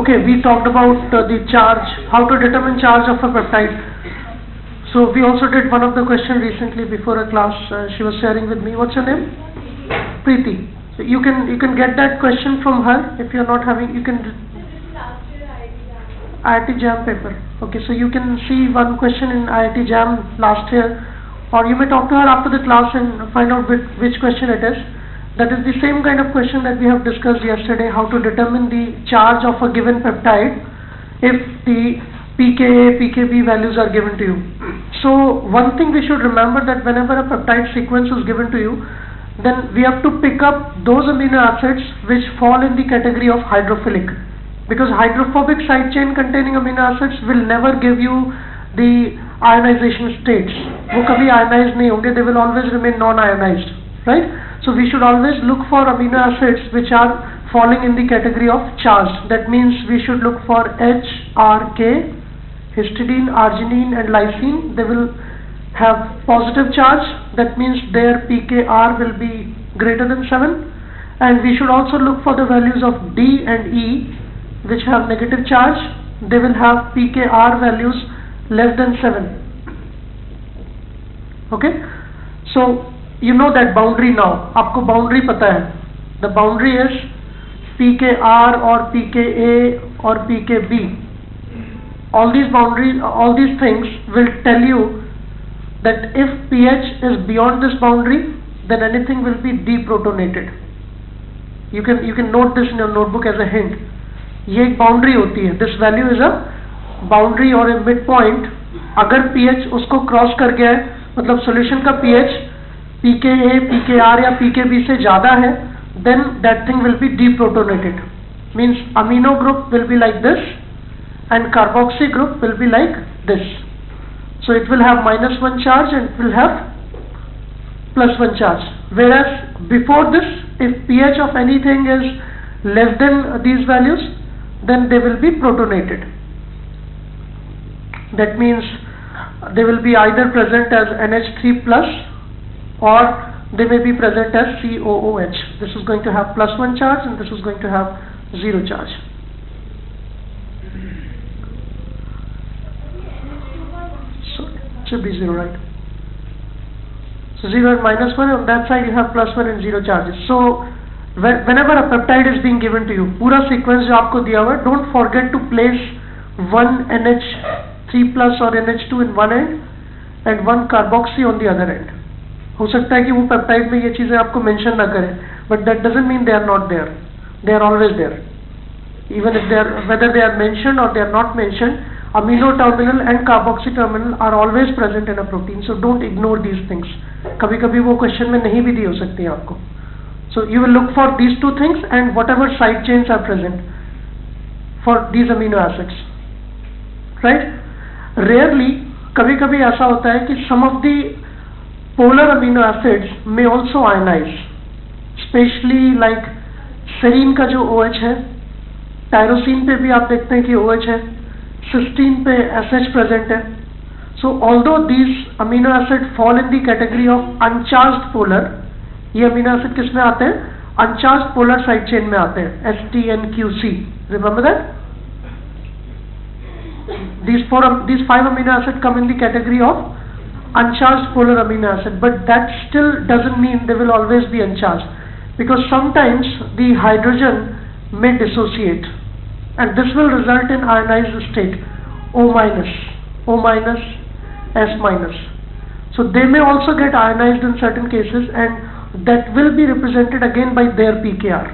okay, we talked about uh, the charge, how to determine charge of a peptide. So we also did one of the question recently before a class. Uh, she was sharing with me. What's her name? Preeti. So you can you can get that question from her if you're not having. You can IIT Jam paper. Okay, so you can see one question in IIT Jam last year, or you may talk to her after the class and find out which, which question it is. That is the same kind of question that we have discussed yesterday, how to determine the charge of a given peptide if the pKa, pKb values are given to you. So one thing we should remember that whenever a peptide sequence is given to you, then we have to pick up those amino acids which fall in the category of hydrophilic because hydrophobic side chain containing amino acids will never give you the ionization states वो कभी ionized नहीं होंगे they will always remain non-ionized right So we should always look for amino acids which are falling in the category of charged. That means we should look for H, R, K histidine, arginine and lysine. They will have positive charge. That means their pKr will be greater than 7 and we should also look for the values of D and E which have negative charge. They will have pKr values less than 7 okay? So you know that boundary now आपको boundary पता है. The boundary is P K R और P K A और P K B all these boundary all these things will tell you that if P H is beyond this boundary then any thing will be deprotonated you can you can note this in your notebook as a hint ये एक boundary होती है. This value is a boundary और a midpoint अगर P H उसको cross कर गया है मतलब सोल्यूशन का P H pH PK A PK are या पीके बी से ज्यादा है then that thing will B डीप्रोटोनेटेड means amino group will be like this and carboxy group will be like this. So it will have minus 1 charge and it will have plus 1 charge. Whereas before this, if pH of anything is less than these values, then they will be protonated. That means they will be either present as NH3 plus or they may be present as COOH. This is going to have plus 1 charge and this is going to have 0 charge. So it should be 0 right. So 0 and minus 1 on that side you have plus 1 and 0 charges. So whenever a peptide is being given to you पूरा sequence जो आपको दिया हुआ है don't forget to place one NH3 plus or NH2 in one end and one carboxy on the other end हो सकता है कि वो पेप्टाइड में ये चीज़ें आपको मेंशन ना करें but that doesn't mean they are not there they are always there even if they are whether they are mention or they are not mention amino terminal and carboxy terminal are always present in a protein so don't ignore these things कभी कभी वो question में नहीं भी दी हो सकती है आपको। So you will look for these two things and whatever side chain are present for these amino acids right rarely कभी कभी ऐसा होता है कि some of the polar amino acids may also ionize. Especially like serine का जो OH है tyrosine पे भी आप देखते हैं कि OH है cysteine पे SH present है so although these amino acids fall in the category of uncharged polar ये अमीनो एसिड किसमें आते हैं अनचार्ज पोलर साइड चेन में आते हैं S T N Q C remember that these four these five amino acids come in the category of uncharged polar amino acid but that still doesn't mean they will always be uncharged because sometimes the hydrogen may dissociate and this will result in ionized state O minus O minus S minus so they may also get ionized in certain cases and that will be represented again by their pKr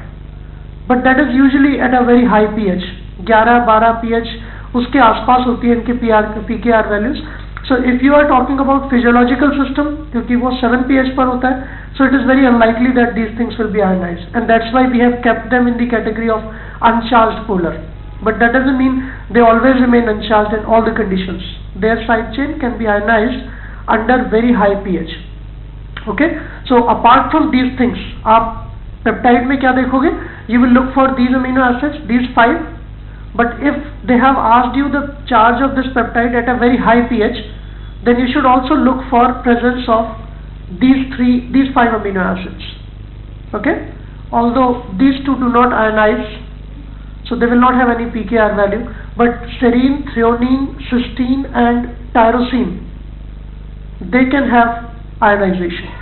but that is usually at a very high pH 11 12 pH उसके आसपास होती है इनके PR PKR values so if you are talking about physiological system क्योंकि वो 7 pH पर होता है so it is very unlikely that these things will be ionized and that's why we have kept them in the category of uncharged polar but that doesn't mean they always remain uncharged in all the conditions their side chain can be ionized under very high pH okay so apart from these things आप peptide में क्या देखोगे you will look for these amino acids these five but if they have asked you the charge of this peptide at a very high pH then you should also look for presence of these three these five amino acids okay although these two do not ionize so they will not have any pKr value but serine, threonine, cysteine and tyrosine they can have ionization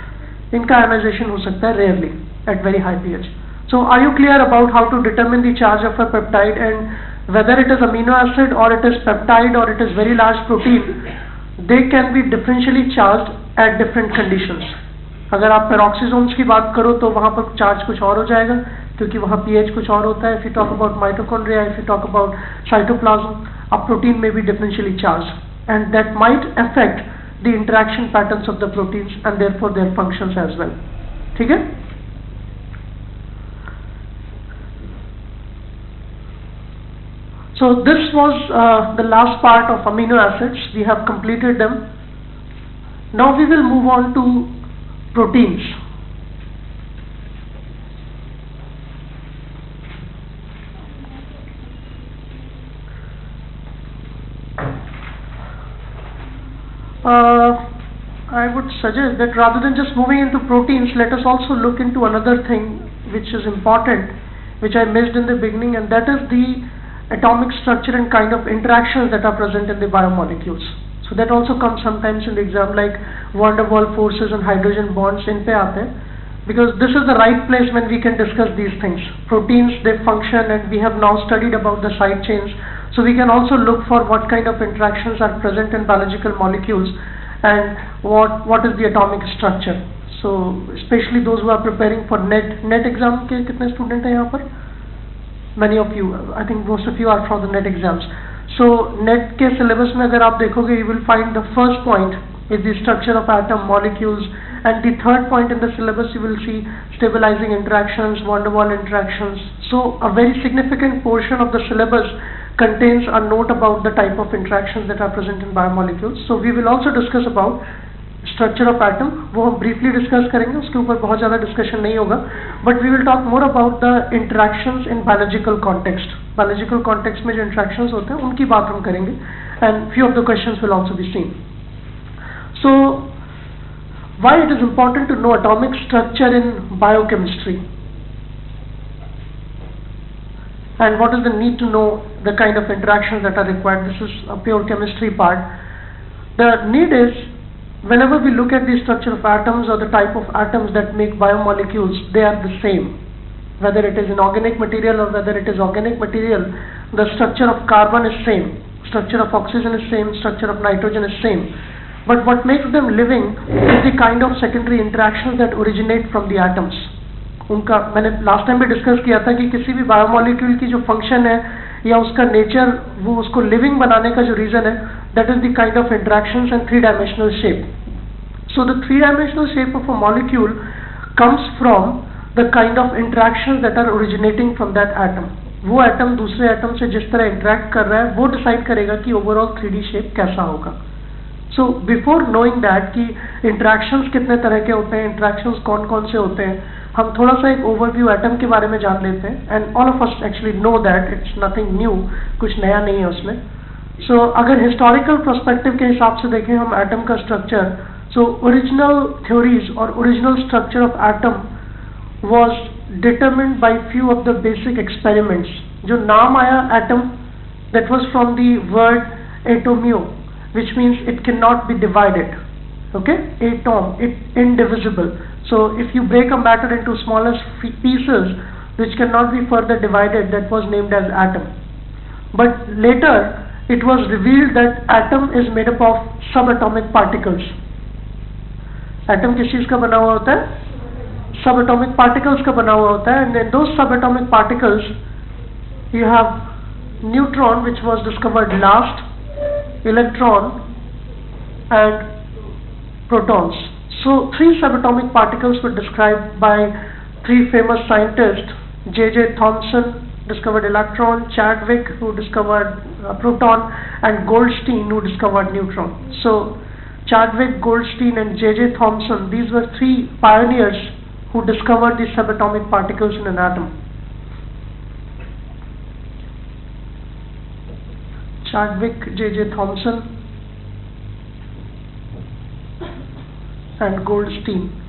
इनका ionization हो सकता है rarely at very high pH so are you clear about how to determine the charge of a peptide and whether it is amino acid or it is peptide or it is very large protein They can be differentially charge at different condition अगर आप पेरोक्सीजोम्स की बात करो तो वहाँ पर charge कुछ और हो जाएगा, क्योंकि वहाँ पीएच कुछ और होता है। You talk about mitochondria if you talk about cytoplasm अब प्रोटीन में भी differentially charge and that might affect the interaction patterns of the proteins and therefore their functions as well ठीक है? So this was uh, the last part of amino acids. We have completed them. Now we will move on to proteins. Uh, I would suggest that rather than just moving into proteins, let us also look into another thing which is important, which I missed in the beginning, and that is the atomic structure and kind of interactions that are present in the biomolecules. So that also comes sometimes in the exam like van der Waals forces and hydrogen bonds in pe aate because this is the right place when we can discuss these things. Proteins, they function and we have now studied about the side chains so we can also look for what kind of interactions are present in biological molecules and what, what is the atomic structure. So especially those who are preparing for NET, NET exam के कितने student हैं यहाँ पर? Many of you, I think most of you are from the NET exams. So NET के syllabus में अगर आप देखोगे you will find the first point is the structure of atom molecules and the third point in the syllabus you will see stabilizing interactions, van der Waals interactions. So a very significant portion of the syllabus contains a note about the type of interactions that are present in biomolecules. So we will also discuss about structure of atom वो हम briefly discuss करेंगे, उसके ऊपर बहुत ज़्यादा discussion नहीं होगा but we will talk more about the interaction in biological context biological context में जो इंट्रैक्शंस होते हैं, उनकी बात हम करेंगे and few of the question will also be seen so why it is important to know atomic structure in biochemistry and what is the need to know the kind of interactions that are required? This is a pure chemistry part. The need is whenever we look at the structure of atoms or the type of atoms that make biomolecules, they are the same. Whether it is inorganic material or whether it is organic material, the structure of carbon is same, structure of oxygen is same, structure of nitrogen is same. But what makes them living is the kind of secondary interactions that originate from the atoms. उनका मैंने last time भी discuss किया था कि किसी भी biomolecule की जो फंक्शन है या उसका नेचर वो उसको लिविंग बनाने का जो रीज़न है that is the kind of interaction and three dimensional shape the three dimensional shape of a molecule comes from the kind of interaction that are originating from that atom वो atom दूसरे atom से जिस तरह interact कर रहा है वो decide करेगा कि ओवरऑल थ्री शेप कैसा होगा। सो बिफोर नोइंग दैट कि इंट्रैक्शंस कितने तरह के होते हैं इंट्रैक्शंस कौन कौन से होते हैं हम थोड़ा सा एक ओवरव्यू एटम के बारे में जान लेते हैं। And all of us actually know that it's nothing new कुछ नया नहीं है उसमें। सो so, अगर हिस्टोरिकल परस्पेक्टिव के हिसाब से देखें हम एटम का structure सो ओरिजिनल थ्योरीज और original structure of atom was determined by few of the basic experiments जो नाम आया atom that was from the word एटोमियो which means it cannot be divided okay atom it indivisible so if you break a matter into smaller pieces which cannot be further divided, that was named as atom. But later it was revealed that atom is made up of subatomic particles. Atom किस चीज का बना हुआ होता है subatomic particles का बना हुआ होता है and in those subatomic particles you have neutron which was discovered last, electron and protons. So three subatomic particles were described by three famous scientists, J.J. Thomson discovered electron, Chadwick who discovered uh, proton and Goldstein who discovered neutron. So Chadwick, Goldstein and J.J. Thomson, these were three pioneers who discovered these subatomic particles in an atom. Chadwick, J.J. Thomson and Goldstein.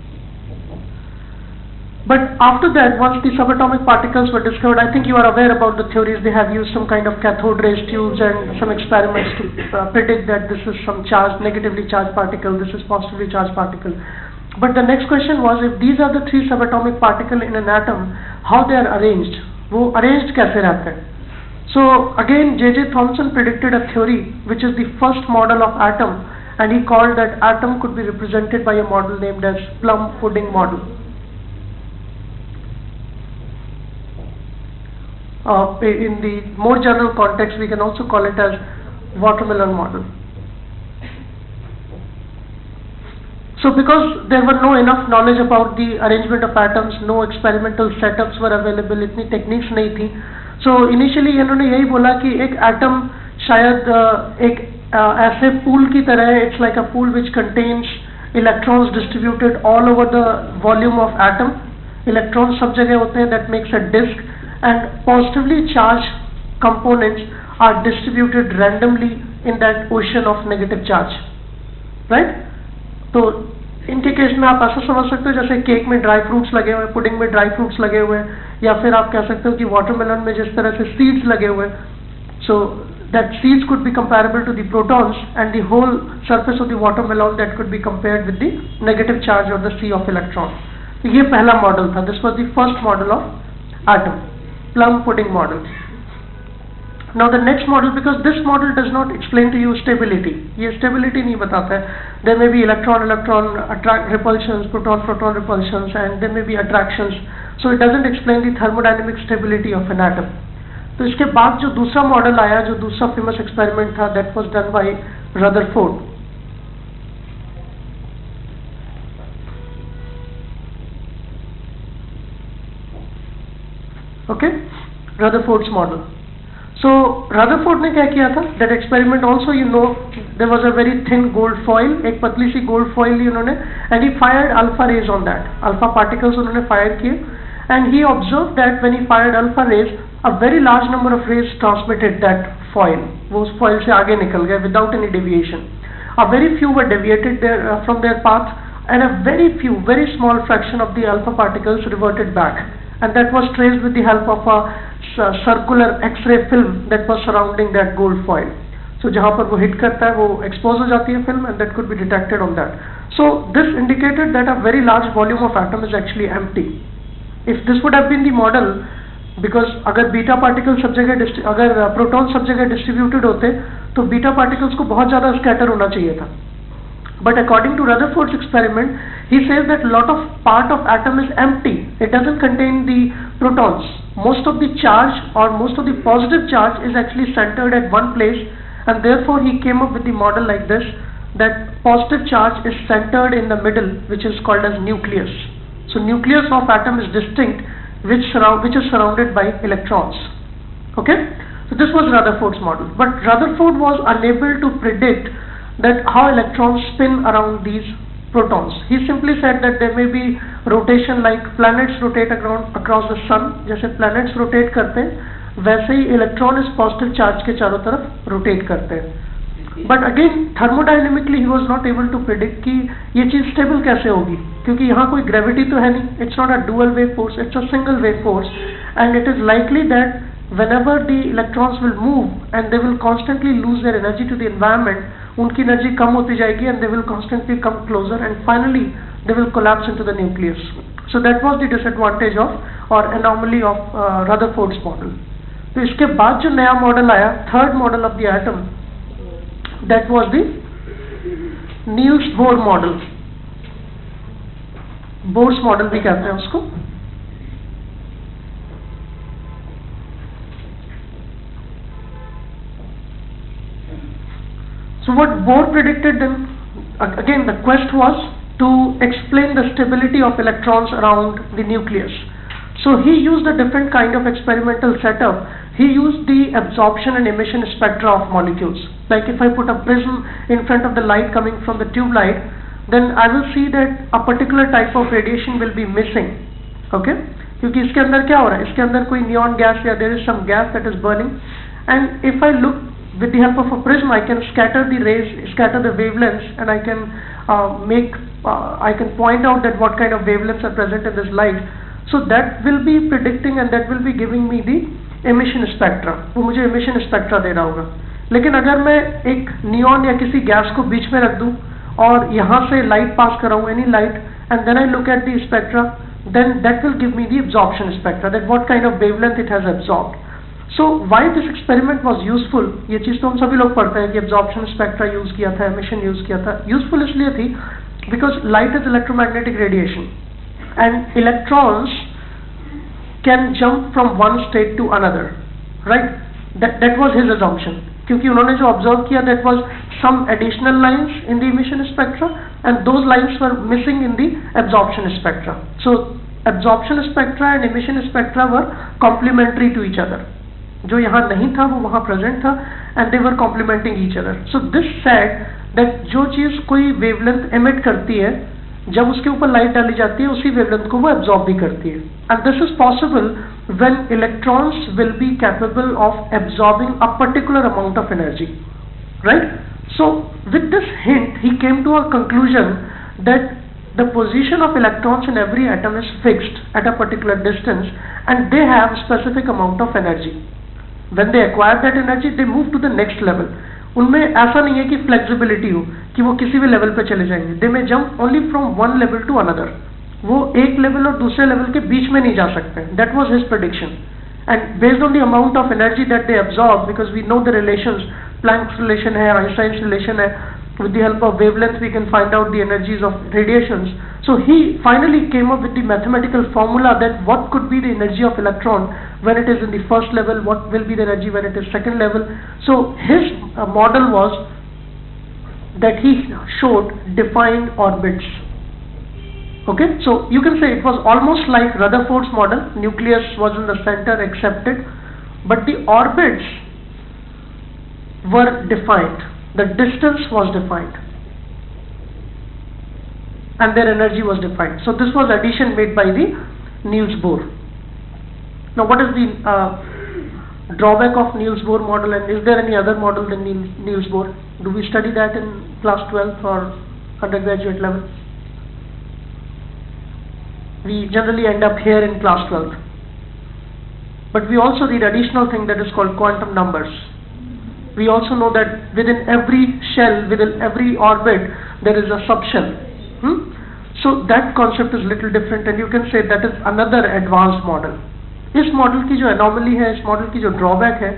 But after that, once the subatomic particles were discovered, I think you are aware about the theories. They have used some kind of cathode rays tubes and some experiments to uh, predict that this is some charged, negatively charged particle, this is positively charged particle. But the next question was, if these are the three subatomic particles in an atom, how they are arranged? वो arranged कैसे रहते हैं? So again, J.J. Thomson predicted a theory which is the first model of atom and he called that atom could be represented by a model named as plum pudding model. Uh, in the more general context, we can also call it as watermelon model. So because there were no enough knowledge about the arrangement of atoms, no experimental setups were available, इतनी techniques नहीं थी. So initially इन्होंने यही बोला कि एक atom शायद एक ऐसे pool की तरह है, it's like a pool which contains electrons distributed all over the volume of atom. Electrons सब जगह होते हैं, that makes a disk And positively charged components are distributed randomly in that ocean of negative charge right तो इनके case में आप ऐसा समझ सकते हो जैसे केक में ड्राई फ्रूट्स लगे हुए पुडिंग में ड्राई फ्रूट्स लगे हुए या फिर आप कह सकते हो कि वाटरमेलन में जिस तरह से सीड्स लगे हुए सो that seeds could be comparable to the protons and the whole surface of the watermelon that could be compared with the negative charge or the sea of electron. तो ये पहला मॉडल था this was the first model of atom plum pudding model. Now the next model, because this model does not explain to you stability, ये stability नहीं बताता है. There may be electron-electron attract repulsions, proton-proton repulsions, and there may be attractions. So it doesn't explain the thermodynamic stability of an atom. तो इसके बाद जो दूसरा model आया जो दूसरा फेमस एक्सपेरिमेंट था that was done by Rutherford okay Rutherford's model so Rutherford ने क्या किया था that experiment also you know there was a very thin gold foil एक पतली सी gold foil ली उन्होंने and he fired alpha rays on that alpha particles उन्होंने fire किए and he observed that when he fired alpha rays a very large number of rays transmitted that foil वो उस foil से आगे निकल गए without any deviation a very few were deviated there, uh, from their path and a very few very small fraction of the alpha particles reverted back and that was traced with the help of a circular X-ray film that was surrounding that gold foil. So जहाँ पर वो hit करता है वो expose हो जाती है film and that could be detected on that. So this indicated that a very large volume of atom is actually empty. If this would have been the model, because अगर beta particles सब जगह अगर proton सब जगह distributed होते तो beta particles को बहुत ज़्यादा scatter होना चाहिए था. But according to Rutherford's experiment, he says that lot of part of atom is empty. It doesn't contain the protons. Most of the charge or most of the positive charge is actually centered at one place and therefore he came up with the model like this that positive charge is centered in the middle which is called as nucleus. So nucleus of atom is distinct which, which is surrounded by electrons. Okay? So this was Rutherford's model. But Rutherford was unable to predict that how electrons spin around these protons. He simply said that there may be rotation like planets rotate around across the sun. जैसे planets rotate करते हैं, वैसे ही electron is positive charge के चारों तरफ़ rotate करते हैं but again thermodynamically he was not able to predict कि ये चीज़ स्टेबल कैसे होगी क्योंकि यहाँ कोई ग्रेविटी तो है नहीं it's not a dual wave force it's a single wave force and it is likely that whenever the electrons will move and they will constantly lose their energy to the environment उनकी energy कम होती जाएगी and they will constantly come closer and finally they will collapse into the nucleus so that was the disadvantage of और anomaly of rather Rutherford's model तो इसके बाद जो नया मॉडल आया third model of the atom that was the Niels Bohr model Bohr's model भी कहते हैं उसको. So what Bohr predicted then, again the quest was to explain the stability of electrons around the nucleus. So he used a different kind of experimental setup. He used the absorption and emission spectra of molecules. Like if I put a prism in front of the light coming from the tube light, then I will see that a particular type of radiation will be missing. Okay? क्योंकि इसके अंदर क्या हो रहा है इसके अंदर कोई नियॉन गैस या there is some gas that is burning and if I look with the help of a prism I can scatter the rays, scatter the wavelengths and I can uh, make, uh, I can point out that what kind of wavelengths are present in this light. so that will be predicting and that will be giving me the emission spectra वो मुझे emission spectra दे रहा होगा लेकिन अगर मैं एक neon या किसी गैस को बीच में रख दूं और यहाँ से light pass कराऊं any light and then I look at the spectra then that will give me the absorption spectra that what kind of wavelength it has absorbed So why this experiment was useful ये चीज़ तो हम सभी लोग पढ़ते हैं कि absorption spectra use किया था एमिशन यूज़ किया था। यूजफुल इसलिए थी because light is electromagnetic radiation and electrons can jump from one state to another right that was his assumption क्योंकि उन्होंने जो ऑब्ज़र्व किया that was some additional lines in the emission spectra and those lines were missing in the absorption spectra so absorption spectra and emission spectra were complementary to each other जो यहाँ नहीं था, वो वहाँ प्रेजेंट था and they were complementing each other so this set that जो चीज़ कोई वेवलेंथ एमिट करती है, जब उसके ऊपर लाइट डाली जाती है, उसी वेवलेंथ को वो एब्जॉर्ब भी करती है। And this is possible when electrons will be capable of absorbing a particular amount of energy right so with this hint he came to a conclusion that the position of electrons in every atom is fixed at a particular distance and they have specific amount of energy when they acquire that energy they move to the next level उनमें ऐसा नहीं है कि flexibility हो, कि वो किसी भी लेवल पर चले जाएँगे। They may jump only from one level to another वो एक लेवल और दूसरे लेवल के बीच में नहीं जा सकते। That was his prediction and based on the amount of energy that they absorb because we know the relation Planck's relation है रिलेशन है with the help of wavelength we can find out the energies of radiations. So he finally came up with the mathematical formula that what could be the energy of electron when it is in the first level what will be the energy when it is second level. So his uh, model was that he showed defined orbits. Okay? So you can say it was almost like Rutherford's model. Nucleus was in the center accepted. But the orbits were defined the distance was defined. And their energy was defined. So this was addition made by the Niels Bohr. Now what is the uh, drawback of Niels Bohr model and is there any other model than Niels Bohr? Do we study that in class 12 or undergraduate level? We generally end up here in class 12 but we also read additional thing that is called quantum numbers we also know that within every shell within every orbit there is a subshell hmm? so that concept is little different and you can say that is another advanced model इस model की जो anomaly है इस model की जो drawback है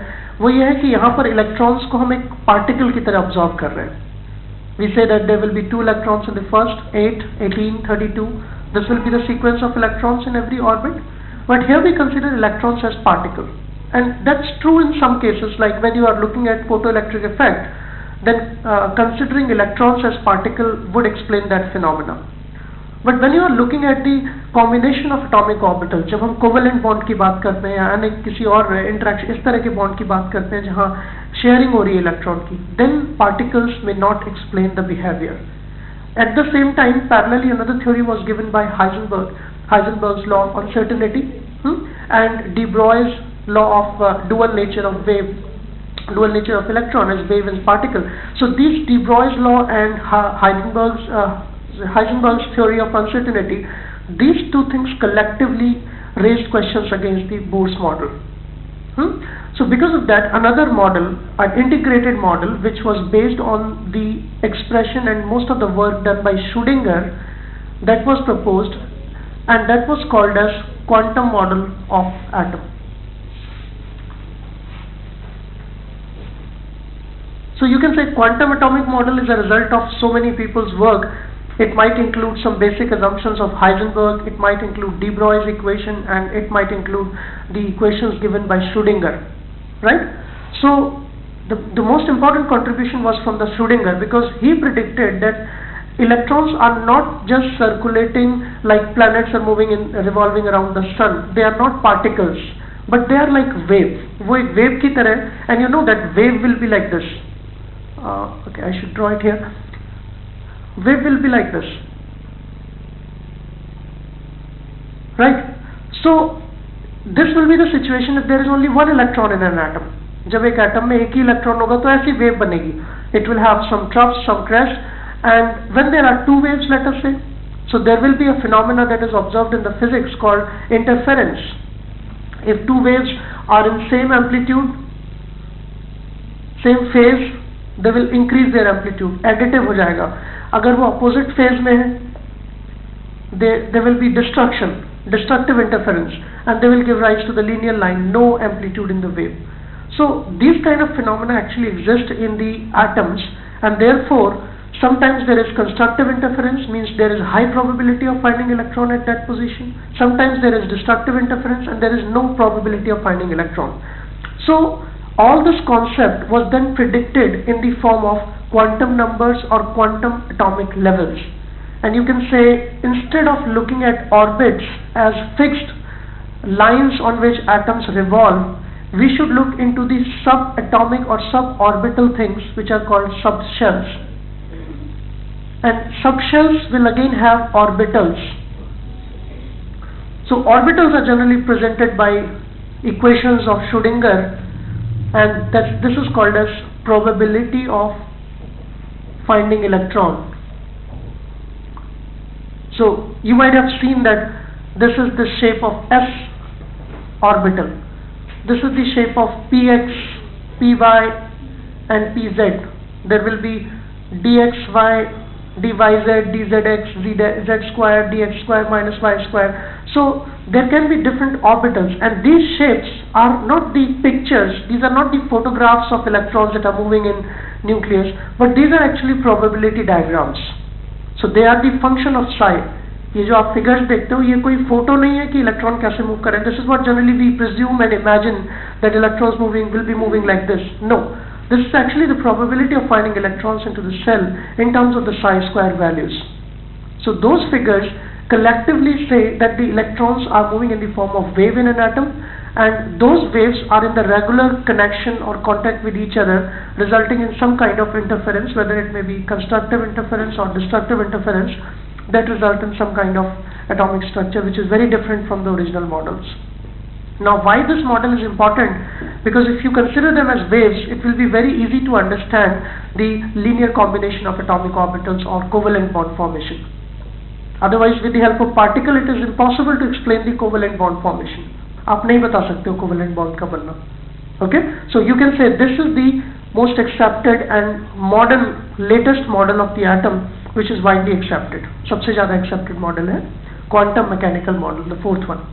वो ये है कि यहाँ पर इलेक्ट्रॉन्स को हम एक पार्टिकल की तरह ऑब्जॉर्व कर रहे हैं we say that there will be two electrons in the first 8 18 32 this will be the sequence of electrons in every orbit. But here we consider electrons as particles. And that's true in some cases, like when you are looking at photoelectric effect, then uh, considering electrons as particle would explain that phenomena. But when you are looking at the combination of atomic orbitals, जब हम covalent bond की बात करते हैं या अन्य किसी और interaction इस तरह के bond की बात करते हैं जहाँ sharing हो रही है electron की, then particles may not explain the behavior. At the same time, parallelly another theory was given by Heisenberg, Heisenberg's law of uncertainty hmm, and de Broglie's law of uh, dual nature of wave, dual nature of electron as wave and particle. So these de Broglie's law and Heisenberg's, uh, Heisenberg's theory of uncertainty, these two things collectively raised questions against the Bohr's model. Hmm? So because of that, another model, an integrated model, which was based on the expression and most of the work done by Schrödinger, that was proposed, and that was called as quantum model of atom. So you can say quantum atomic model is a result of so many people's work. It might include some basic assumptions of Heisenberg, it might include de Broglie's equation, and it might include the equations given by Schrödinger right? So the, the most important contribution was from the Schrödinger because he predicted that electrons are not just circulating like planets are moving in revolving around the sun they are not particles but they are like wave वो एक wave की तरह and you know that wave will be like this uh, okay I should draw it here wave will be like this right so this will be the situation if there is only one electron in an atom जब एक atom में एक ही electron होगा तो ऐसी wave बनेगी it will have some troughs some crests and when there are two waves let us say So there will be a phenomena that is observed in the physics called interference. If two waves are in same amplitude, same phase, they will increase their amplitude. Additive हो जाएगा. अगर वो opposite phase में है, there, there will be destruction, destructive interference, and they will give rise to the linear line, no amplitude in the wave. So these kind of phenomena actually exist in the atoms, and therefore Sometimes there is constructive interference, means there is high probability of finding electron at that position. Sometimes there is destructive interference and there is no probability of finding electron. So all this concept was then predicted in the form of quantum numbers or quantum atomic levels. And you can say instead of looking at orbits as fixed lines on which atoms revolve, we should look into the subatomic or suborbital things which are called subshells and subshells will again have orbitals. So orbitals are generally presented by equations of Schrodinger and that this is called as probability of finding electron. So you might have seen that this is the shape of s orbital. This is the shape of px, py and pz. There will be dxy dyz, dzx, z square, dx square minus y square. So there can be different orbitals and these shapes are not the pictures, these are not the photographs of electrons that are moving in nucleus, but these are actually probability diagrams. So they are the function of psi. ये जो आप figures देखते हो ये कोई photo नहीं है कि इलेक्ट्रॉन कैसे मूव करें this is what generally we presume and imagine that electrons moving will be moving like this no this is actually the probability of finding electrons into the cell in terms of the psi square values. So those figures collectively say that the electrons are moving in the form of wave in an atom and those waves are in the regular connection or contact with each other resulting in some kind of interference whether it may be constructive interference or destructive interference that result in some kind of atomic structure which is very different from the original models. Now why this model is important? Because if you consider them as waves, it will be very easy to understand the linear combination of atomic orbitals or covalent bond formation. Otherwise, with the help of particle, it is impossible to explain the covalent bond formation. आप नहीं बता सकते हो covalent bond का बनना. Okay? So you can say this is the most accepted and modern latest model of the atom which is widely accepted. सबसे ज़्यादा accepted model है quantum mechanical model, the fourth one.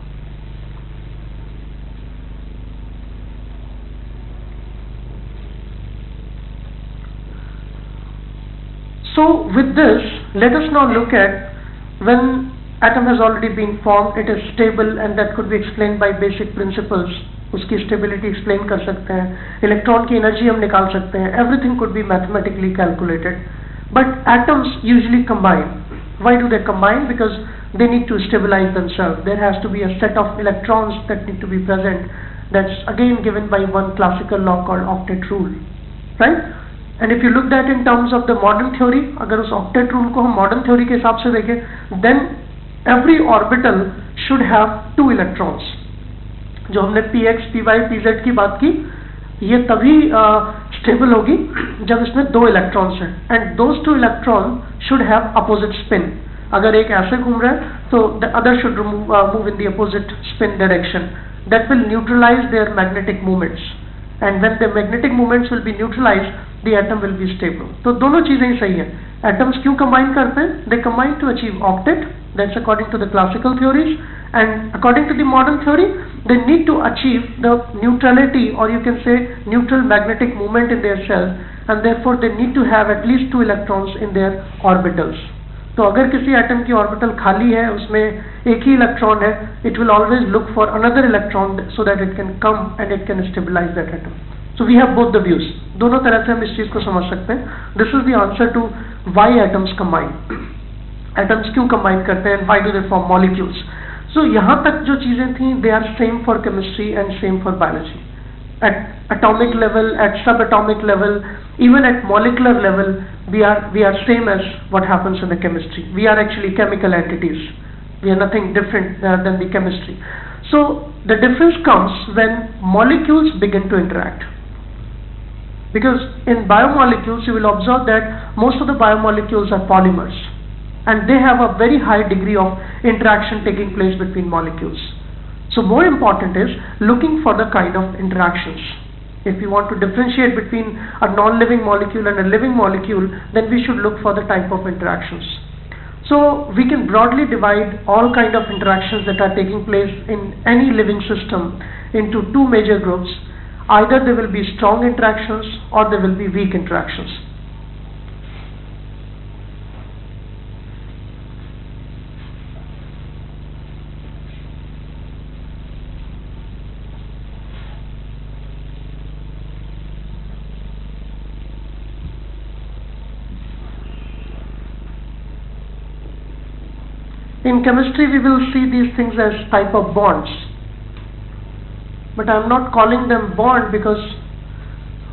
So with this, let us now look at when atom has already been formed, it is stable and that could be explained by basic principles. उसकी stability explain कर सकते हैं electron की energy हम निकाल सकते हैं everything could be mathematically calculated but atoms usually combine why do they combine because they need to stabilize themselves there has to be a set of electrons that need to be present that's again given by one classical law called octet rule right And if you look that in terms of the modern theory अगर उस octet rule को हम modern theory के हिसाब से देखें then every orbital should have two electrons जो हमने P X P Y P Z की बात की, ये तभी स्टेबल होगी जब इसमें दो इलेक्ट्रॉन्स हैं। And those two electron should have opposite spin अगर एक ऐसे घूम रहा है तो the other should move in the opposite spin direction that will neutralize their magnetic movements. And when the magnetic moments will be neutralized the atom will be stable तो दोनों चीज़ें ही सही है atoms क्यों combine करते हैं they combine to achieve octet that's according to the classical theories and according to the modern theory they need to achieve the neutrality or you can say neutral magnetic moment in their cells and therefore they need to have at least two electrons in their orbitals तो अगर किसी atom की orbital खाली है उसमें एक ही electron है it will always look for another electron so that it can come and it can stabilize that atom so we have both the views दोनों तरह से हम इस चीज को समझ सकते हैं this is the answer to why atoms combine atoms क्यों कंबाइन करते हैं why do they form molecules so यहाँ तक जो चीजें थी they are same for chemistry and same for biology at atomic level, at subatomic level, even at molecular level, we are, we are same as what happens in the chemistry. We are actually chemical entities. We are nothing different uh, than the chemistry. So the difference comes when molecules begin to interact. Because in biomolecules, you will observe that most of the biomolecules are polymers. and they have a very high degree of interaction taking place between molecules. So more important is looking for the kind of interactions. If we want to differentiate between a non-living molecule and a living molecule, then we should look for the type of interactions. So we can broadly divide all kind of interactions that are taking place in any living system into two major groups. Either there will be strong interactions or there will be weak interactions. In chemistry we will see these things as type of bonds But I am not calling them bond because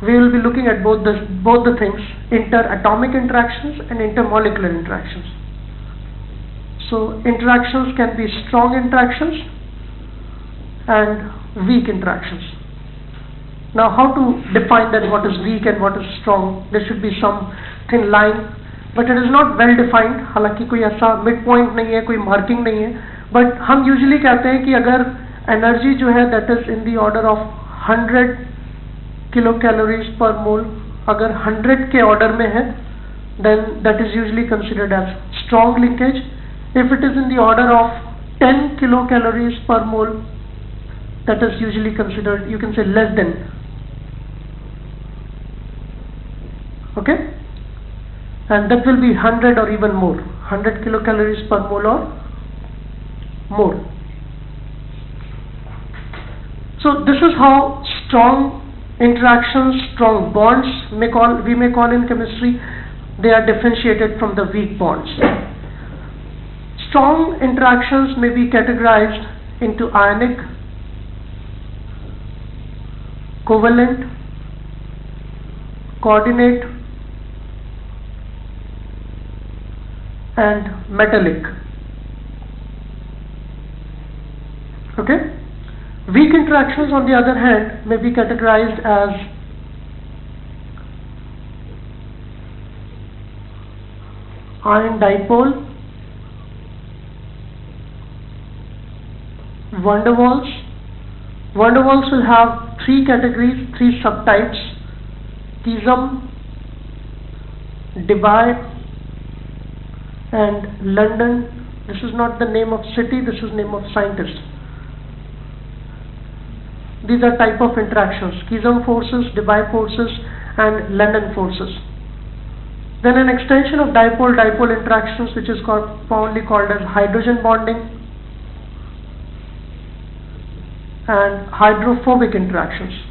we will be looking at both the, both the things, interatomic interactions and intermolecular interactions. So interactions can be strong interactions and weak interactions. Now how to define that what is weak and what is strong? There should be some thin line but it is not well defined हालांकि कोई ऐसा mid point नहीं है कोई marking नहीं है but हम usually कहते हैं कि अगर एनर्जी जो है that is in the order of hundred kilo calories per मोल अगर हंड्रेड के ऑर्डर में है then that is usually considered as strong linkage. If it is in the order of 10 kilocalories per mole, that is usually considered, you can say less than. Okay? and that will be 100 or even more 100 kilocalories per mole or more so this is how strong interactions strong bonds may call we may call in chemistry they are differentiated from the weak bonds strong interactions may be categorized into ionic covalent coordinate and metallic. Okay? Weak interactions on the other hand may be categorized as ion dipole, van der Waals. Van der Waals will have three categories, three subtypes, Keesom, Debye and London. This is not the name of city this is name of scientist these are type of interactions. Keesom forces Debye forces and London forces. Then an extension of dipole-dipole interactions which is called, commonly called as hydrogen bonding and hydrophobic interactions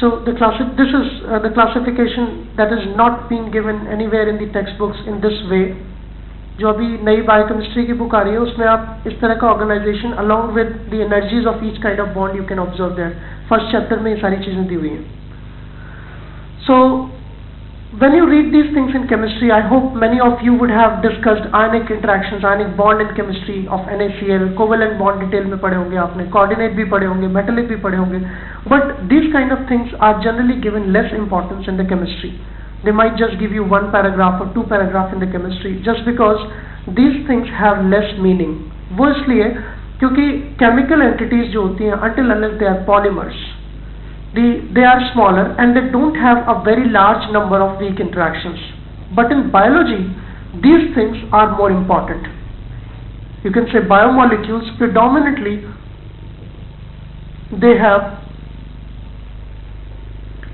So the classi this is uh, the classification that is not being given anywhere in the textbooks in this way. जो अभी नई biochemistry की book आ रही है उसमें आप इस तरह का organisation along with the energies of each kind of bond you can observe that first chapter में ये सारी चीज़ें दी हुई हैं सो when you read these things in chemistry, I hope many of you would have discussed ionic interactions, ionic bond in chemistry of NaCl, covalent bond detail में पढ़े होंगे आपने, coordinate भी पढ़े होंगे, metallic भी पढ़े होंगे. But these kind of things are generally given less importance in the chemistry. They might just give you one paragraph or two paragraph in the chemistry just because these things have less meaning. वो इसलिए क्योंकि chemical entities जो होती हैं until unless they are polymers the, they are smaller and they don't have a very large number of weak interactions. But in biology, these things are more important. You can say biomolecules predominantly they have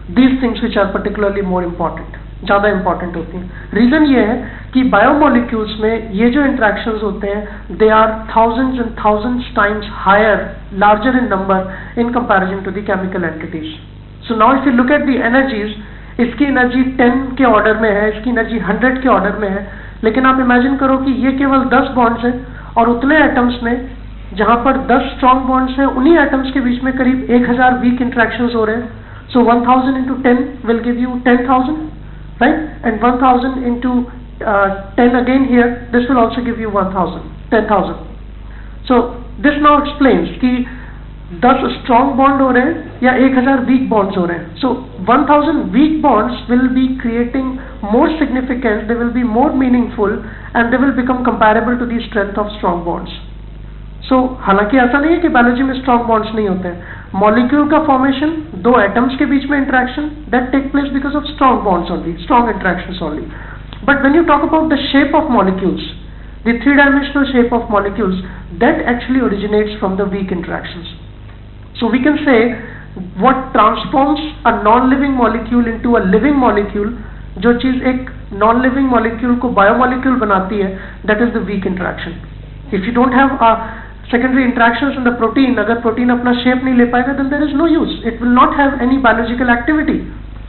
these things which are particularly more important. ज़्यादा important होती हैं। Reason ये है कि biomolecules में ये जो interactions होते हैं they are thousands and thousands times higher larger in number in comparison to the chemical entities so now if you look at the energies इसकी एनर्जी 10 के ऑर्डर में है, इसकी एनर्जी 100 के ऑर्डर में है, लेकिन आप इमेजिन करो कि ये केवल 10 बॉन्ड्स हैं और उतने एटम्स में, जहाँ पर 10 स्ट्रॉन्ग बॉन्ड्स हैं, उन्हीं एटम्स के बीच में करीब 1000 वीक इंट्रैक्शंस हो रहे हैं। सो 1000 into 10 will give you 10000 right and 1000 into uh, 10 again here this will also give you 1000 10000 so this now explains कि दस स्ट्रॉन्ग बॉन्ड हो रहे हैं या एक हजार वीक बॉन्ड्स हो रहे हैं so one thousand week bonds will be creating more significance they will be more meaningful and they will become comparable to the strength of strong bonds सो हालांकि ऐसा नहीं है कि बायोलॉजी में स्ट्रॉन्ग बॉन्ड्स नहीं होते हैं मॉलिक्यूल का फॉर्मेशन दो एटम्स के बीच में interaction that take place because of strong bonds only strong interaction only but when you talk about the shape of molecules the three-dimensional shape of molecules that actually originates from the weak interactions. So we can say what transforms a non-living molecule into a living molecule जो चीज एक non living molecule को biomolecule बनाती है that is the weak interaction if you don't have secondary interactions in the protein अगर protein अपना shape नहीं ले पाएगा then there is no use it will not have any biological activity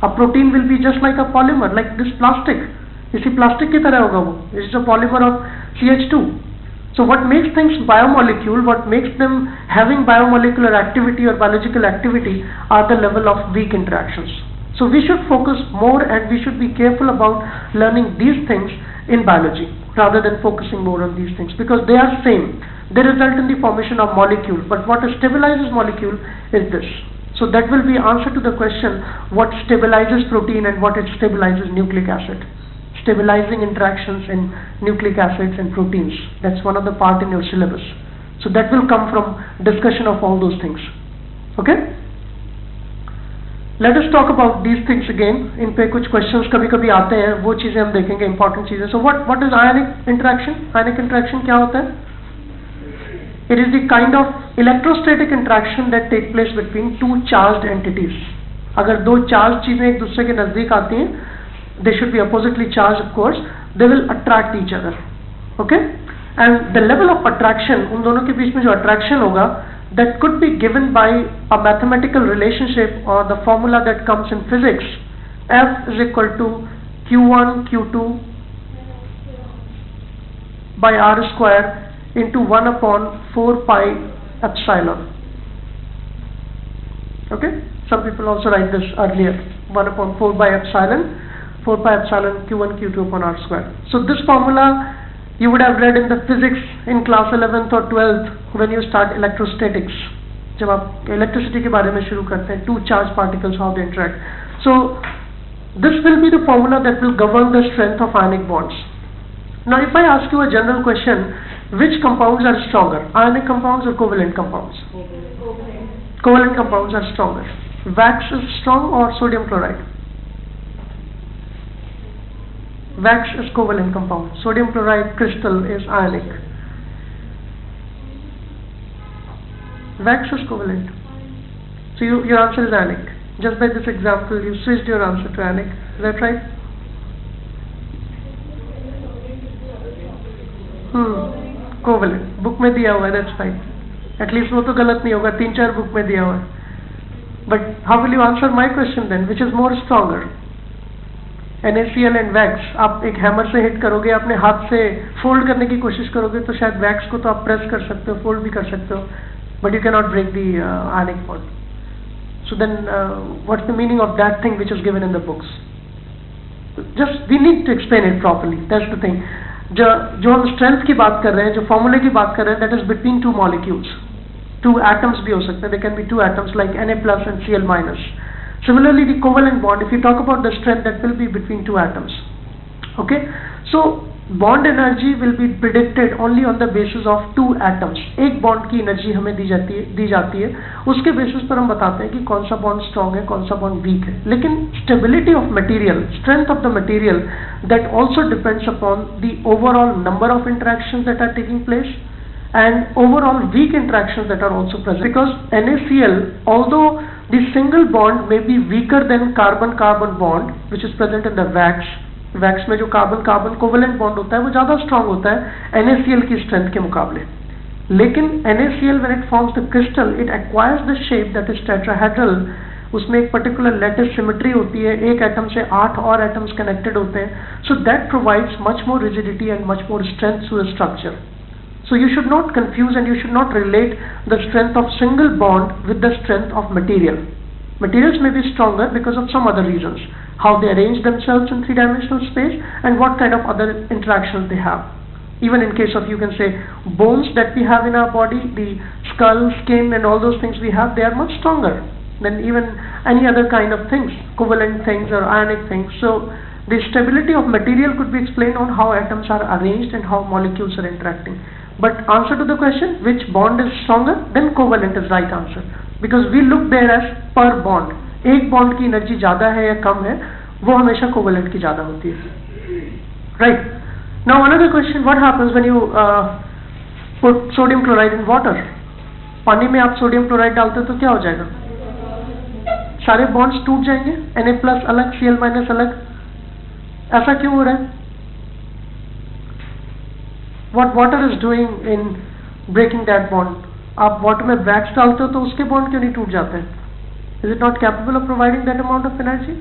a protein will be just like a polymer like this plastic इसी plastic की तरह होगा वो is a polymer of CH2 So what makes things biomolecule, what makes them having biomolecular activity or biological activity are the level of weak interactions. So we should focus more and we should be careful about learning these things in biology rather than focusing more on these things because they are same. They result in the formation of molecule but what stabilizes molecule is this. So that will be answer to the question what stabilizes protein and what it stabilizes nucleic acid stabilizing interactions in nucleic acids and proteins. That's one of the part in your syllabus. So that will come from discussion of all those things. Okay? Let us talk about these things again. इन पे कुछ questions कभी कभी आते हैं वो चीज़ें हम देखेंगे important चीज़ें So what what is ionic interaction? Ionic interaction क्या होता है? It is the kind of electrostatic interaction that take place between two charged entities. अगर दो charged चीज़ें एक दूसरे के नज़दीक आती हैं they should be oppositely charged of course they will attract each other okay and the level of attraction उन दोनों के बीच में जो attraction होगा that could be given by a mathematical relationship or the formula that comes in physics F is equal to Q1 Q2 by R square into 1 upon 4 pi epsilon okay some people also write this earlier 1 upon 4 by epsilon 4 pi epsilon q1 q2 upon r square. So this formula you would have read in the physics in class 11th or 12th when you start electrostatics. जब आप electricity के बारे में शुरू करते हैं two charged particles how they interact. So this will be the formula that will govern the strength of ionic bonds. Now if I ask you a general question, which compounds are stronger, ionic compounds or covalent compounds? Covalent, covalent compounds are stronger. Wax is strong or sodium chloride? Wax is covalent compound. Sodium chloride crystal is ionic. Wax is covalent. So you, your answer is ionic. Just by this example, you switched your answer to ionic. Is that right? Hmm. Covalent book में दिया हुआ है that's fine at least वो तो गलत नहीं होगा तीन चार बुक में दिया हुआ है। But how will you answer my question then which is more stronger N S C L and wax आप एक हैमर से हिट करोगे अपने हाथ से फोल्ड करने की कोशिश करोगे तो शायद वैक्स को तो आप प्रेस कर सकते हो फोल्ड भी कर सकते हो but you cannot break the ionic pot so then uh, what's the meaning of that thing which is given in the books? Just we need to explain it properly that's the thing. जो जो हम strength की बात कर रहे हैं जो फॉर्मूले की बात कर रहे हैं that is between two molecules two atoms भी हो सकते हैं. They can be two atoms like N A plus and C L minus similarly covalent bond if you talk about the strength that will be between two atoms Okay, so bond energy will be predicted only on the basis of two atoms एक bond की energy हमें दी जाती है, दी जाती है। उसके basis पर हम बताते हैं कि कौन सा बॉन्ड स्ट्रांग है, कौन सा बॉन्ड वीक है। लेकिन stability of material strength of the material that also depends upon the overall number of interaction that are taking place and overall weak interactions that because N A C L although the single bond may be weaker than carbon carbon bond which is present in the wax wax में जो carbon carbon covalent bond होता है, वो ज़्यादा strong होता है NaCl की strength के मुकाबले। लेकिन N A C L when it forms the crystal it acquires the shape that is tetrahedral उसमें एक पर्टिकुलर लेटेस्ट सिमेट्री होती है, एक एटम से आठ और एटम्स कनेक्टेड होते हैं। So that provides much more rigidity and much more strength to structure so you should not confuse and you should not relate the strength of single bond with the strength of material Materials may be stronger because of some other reasons. How they arrange themselves in three-dimensional space and what kind of other interactions they have. even in case of you can say bones that we have in our body the skull skin and all those things we have they are much stronger than even any other kind of things covalent things or ionic things so the stability of material could be explained on how atoms are arranged and how molecules are interacting but answer to the question which bond is stronger then covalent is right answer because we look there edge पर bond एक bond की energy ज़्यादा है या कम है, वो हमेशा covalent की ज़्यादा होती है। Right now another question what happens when you sodium chloride in water पानी में आप सोडियम क्लोराइड डालते हो तो क्या हो जाएगा? सारे बॉन्ड्स टूट जाएँगे एन ए प्लस अलग सी एल माइनस अलग। ऐसा क्यों हो रहा है? What water is doing in breaking that bond आप वाटर में वैक्स डालते हो तो उसके बॉन्ड क्यों नहीं टूट जाते? हैं is it not capable of providing that amount of energy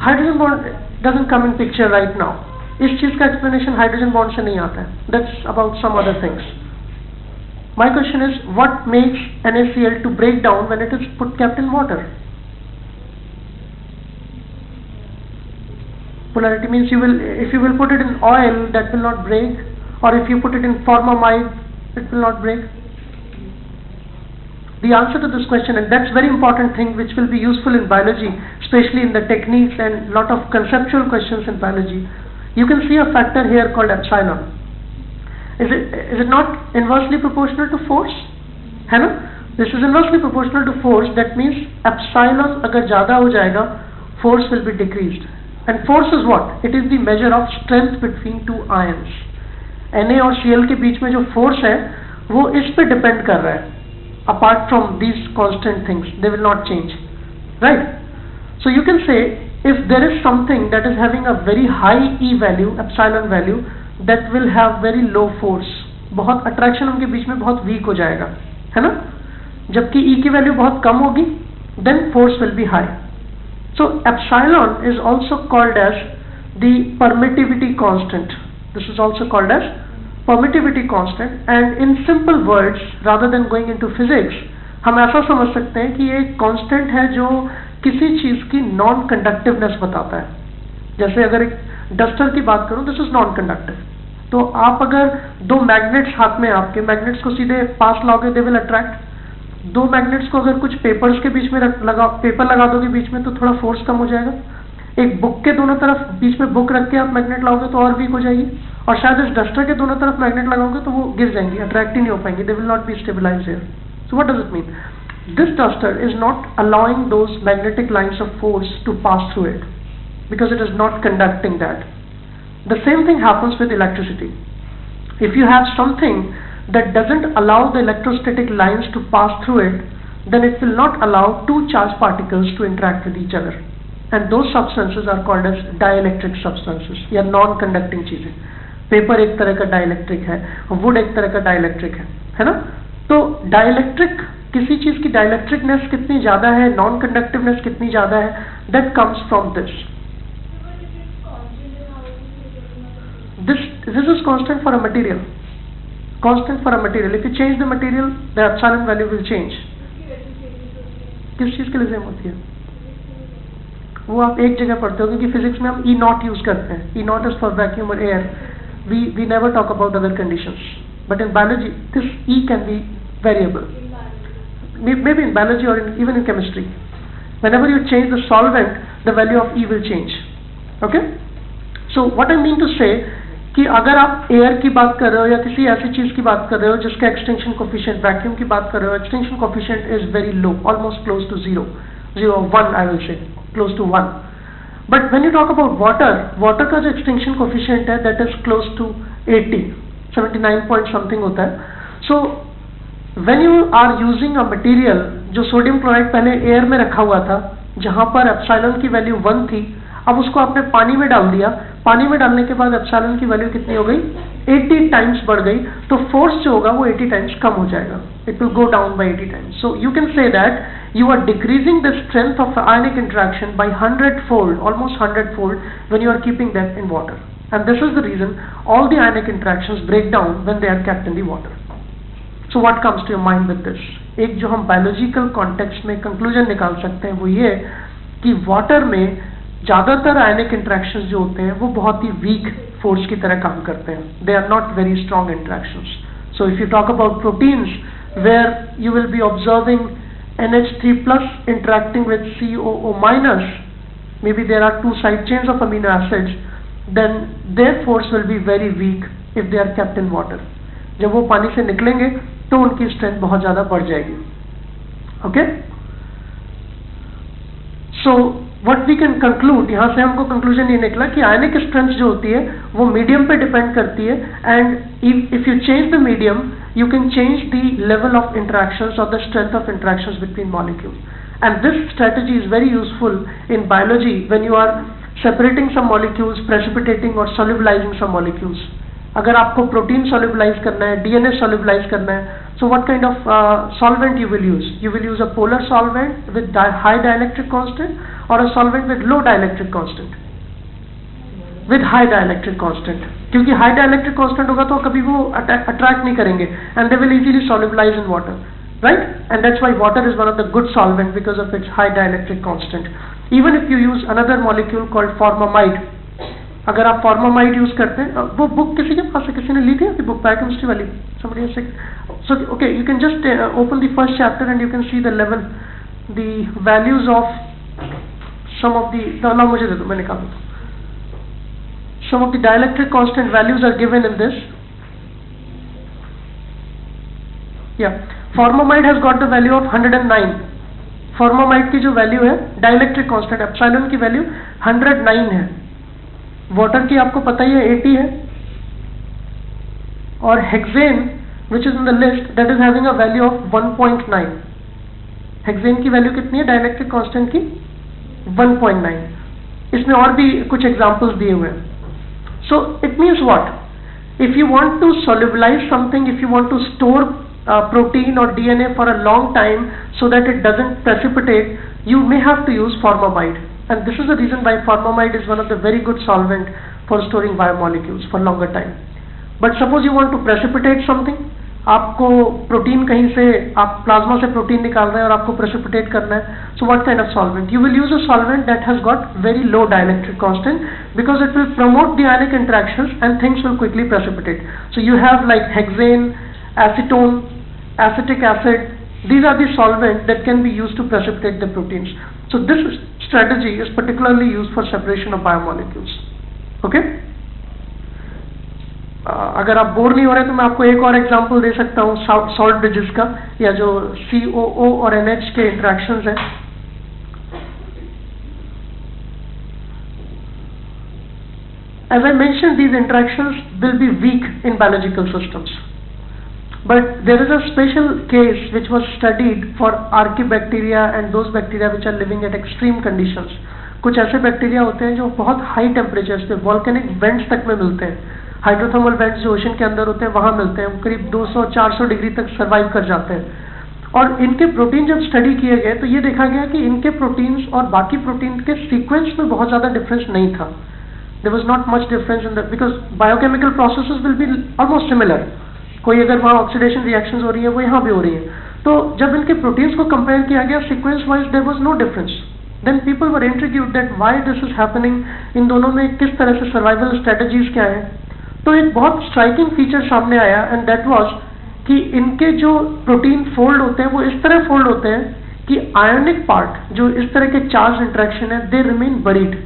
hydrogen bond doesn't come in picture right now इस चीज़ का एक्सप्लेनेशन हाइड्रोजन बॉन्ड से नहीं आता है। That's about some other things my question is what makes N S C L to break down when it is put kept water polarity means you will if you will put it in oil that will not break. Or if you put it in formamide it will not break. The answer to this question and that's very important thing which will be useful in biology especially in the techniques and lot of conceptual questions in biology. You can see a factor here called epsilon. Is it is it not inversely proportional to force? ना this is inversely proportional to force. That means epsilon agar zyada ho jayega force will be decreased and force is what it is the measure of strength between two ions Na और Cl के बीच में जो force है वो इस पे depend कर रहा है apart from these constant things they will not change right so you can say if there is something that is having a very high E value epsilon value that will have very low force बहुत attraction उनके बीच में बहुत weak हो जाएगा है ना जबकि E की value बहुत कम होगी then force will be high So epsilon is also called as the permittivity constant this is also called as permittivity constant and in simple words rather than going into physics हम ऐसा समझ सकते हैं कि ये एक कांस्टेंट है जो किसी चीज़ की नॉन कंडक्टिवनेस बताता है जैसे अगर एक डस्टर की बात करूँ दिस इज़ नॉन कंडक्टिव तो आप अगर दो मैग्नेट्स हाथ में आपके मैग्नेट्स को सीधे पास लाओगे दे विल अट्रैक्ट दो मैग्नेट्स को अगर कुछ पेपर्स के बीच में लगा पेपर लगा दोगे बीच में तो थोड़ा फोर्स कम हो जाएगा। एक बुक के दोनों तरफ़ बीच में बुक रख के आप मैग्नेट लाओगे तो और वीक हो जाएगी। और शायद इस डस्टर के दोनों तरफ़ मैग्नेट लगाओगे तो वो गिर जाएँगी अट्रैक्ट ही नहीं हो पाएँगे। They will not be stabilize here so what does it mean this duster is not allowing those magnetic lines of force to pass through it because it is not conducting that. The same thing happens with electricity. If you have something that doesn't allow the electrostatic lines to pass through it, then it will not allow two charged particles to interact with each other. And those substances are called as dielectric substances या non-conducting चीज़ें paper एक तरह का dielectric है would एक तरह का dielectric है है ना तो डाइलेक्ट्रिक किसी चीज़ की डाइलेक्ट्रिकनेस कितनी ज़्यादा है नॉन कंडक्टिवनेस कितनी ज़्यादा है that comes from this this this is constant for a material constant for a material if you change the material the epsilon value will change किस चीज के लिए सेम होती है वो आप एक जगह पढ़ते हो क्योंकि फिजिक्स में हम ई नॉट यूज करते हैं ई नॉट इज फॉर वैक्यूम और air we, we never talk about other conditions. But in biology, this E can be variable. Maybe in biology or in, even in chemistry. Whenever you change the solvent, the value of E will change. Okay? So what I mean to say कि अगर आप air की बात कर रहे हो या किसी ऐसी चीज़ की बात कर रहे हो जिसका एक्सटेंशन कोफिशिएंट वैक्यूम की बात कर रहे हो extension coefficient is very low almost close to zero zero one I will say close to one But when you talk about water, water का जो extinction coefficient है that is close to 80, 79 point something होता है. So when you are using a material जो sodium chloride पहले air में रखा हुआ था जहाँ पर epsilon की वैल्यू वन थी अब उसको आपने पानी में डाल दिया पानी में डालने के बाद एप्सिलॉन की वैल्यू कितनी हो गई? 80 टाइम्स बढ़ गई। तो फोर्स जो होगा वो 80 टाइम्स कम हो जाएगा। It will go down by 80 times so you can say that you are decreasing the strength of ionic interaction by 100 fold almost 100 fold when you are keeping that in water and this is the reason all the ionic interaction break down when they are kept in the water so what comes to your mind with this एक जो हम biological context में conclusion निकाल सकते हैं वो ये कि वाटर में ज़्यादातर आयनिक इंट्रैक्शन जो होते हैं वो बहुत ही वीक फोर्स की तरह काम करते हैं. They are not very strong interaction so if you talk about proteins where you will be observing NH3 plus interacting with COO minus, maybe there are two side chains of amino acids, then their force will be very weak if they are kept in water. जब वो पानी से निकलेंगे तो उनकी strength बहुत ज़्यादा बढ़ जाएगी. Okay so what we can conclude यहाँ से हमको कंक्लूजन ये निकला कि आयनिक स्ट्रेंथ जो होती है, वो मीडियम पे डिपेंड करती है and if you change the medium you can change the level of interaction और the strength of interaction between molecule and this strategy is very useful in biology when you are separating some molecules precipitating और solubilizing सम molecules अगर आपको protein solubilise करना है DNA solubilize करना है so what kind of solvent you will use you will use a polar solvent with high dielectric constant और a solvent with low dielectric constant with high dielectric constant क्योंकि high dielectric constant होगा तो कभी वो attract नहीं करेंगे and they will easily solubilize in water right and that's why water is one of the good solvent because of its high dielectric constant even if you use another molecule called formamide अगर आप formamide use करते हैं वो book किसी के पास है? किसी ने ली थी बुक बायोकेमिस्ट्री वाली? समझिए so okay you can just open the first chapter and you can see the level the values of some of the ना मुझे दे दो मैं निकाल देता हूँ some of the dielectric constant values are given in this या formamide has got the value of 109 formamide की जो वैल्यू है डायलैक्ट्रिक कांस्टेंट एप्सिलॉन की वैल्यू 109 है। वाटर की आपको पता ही है 80 है। और hexane which is in the list that is having a value of 1.9 hexane की वैल्यू कितनी है? डायलैक्ट्रिक कांस्टेंट की 1.9 इसमें और भी कुछ एग्जांपल्स दिए हुए हैं so it means what if you want to solubilize something if you want to store uh, protein or DNA for a long time so that it doesn't precipitate you may have to use formamide and this is the reason why formamide is one of the very good solvent for storing biomolecules for longer time but suppose you want to precipitate something आपको protein कहीं से आप plasma से protein निकाल रहे हैं और आपको प्रेसिपिटेट करना है so what kind of solvent you will use a solvent that has got very low dielectric constant because it will promote the ionic interactions and things will quickly precipitate so you have like hexane acetone acetic acid these are the solvent that can be used to precipitate the proteins so this strategy is particularly used for separation of biomolecules okay अगर आप bore नहीं हो रहे तो मैं आपको एक और एग्जांपल दे सकता हूँ सॉल्ट ब्रिजेस का या जो सी और एन के इंट्रैक्शन हैं As I mentioned, these interactions will be weak in biological systems. But there is a special case which was studied for archibacteria and those bacteria which are living at extreme conditions. कुछ ऐसे bacteria होते हैं जो बहुत high temperatures पे volcanic vents तक में मिलते हैं हाइड्रोथर्मल वेंट्स जो ओशन के अंदर होते हैं, वहाँ मिलते हैं। करीब 200-400 डिग्री तक सर्वाइव कर जाते हैं। और इनके प्रोटीन जब स्टडी किए गए तो ये देखा गया कि इनके प्रोटीन्स और बाकी प्रोटीन के सीक्वेंस में बहुत ज़्यादा डिफरेंस नहीं था। There was not much difference in the because biochemical process will be almost similar कोई अगर वहाँ ऑक्सीडेशन रिएक्शन हो रही है, वो यहाँ भी हो रही है। तो जब इनके प्रोटीन्स को कंपेयर किया गया sequence wise there was no difference then people were introduced that why this is happening in दोनों में किस तरह से सर्वाइवल स्ट्रेटेजीज क्या है। तो एक बहुत स्ट्राइकिंग फीचर सामने आया एंड दैट वाज कि इनके जो प्रोटीन फोल्ड होते हैं, वो इस तरह फोल्ड होते हैं कि आयोनिक पार्ट जो इस तरह के चार्ज इंट्रैक्शन है they remain buried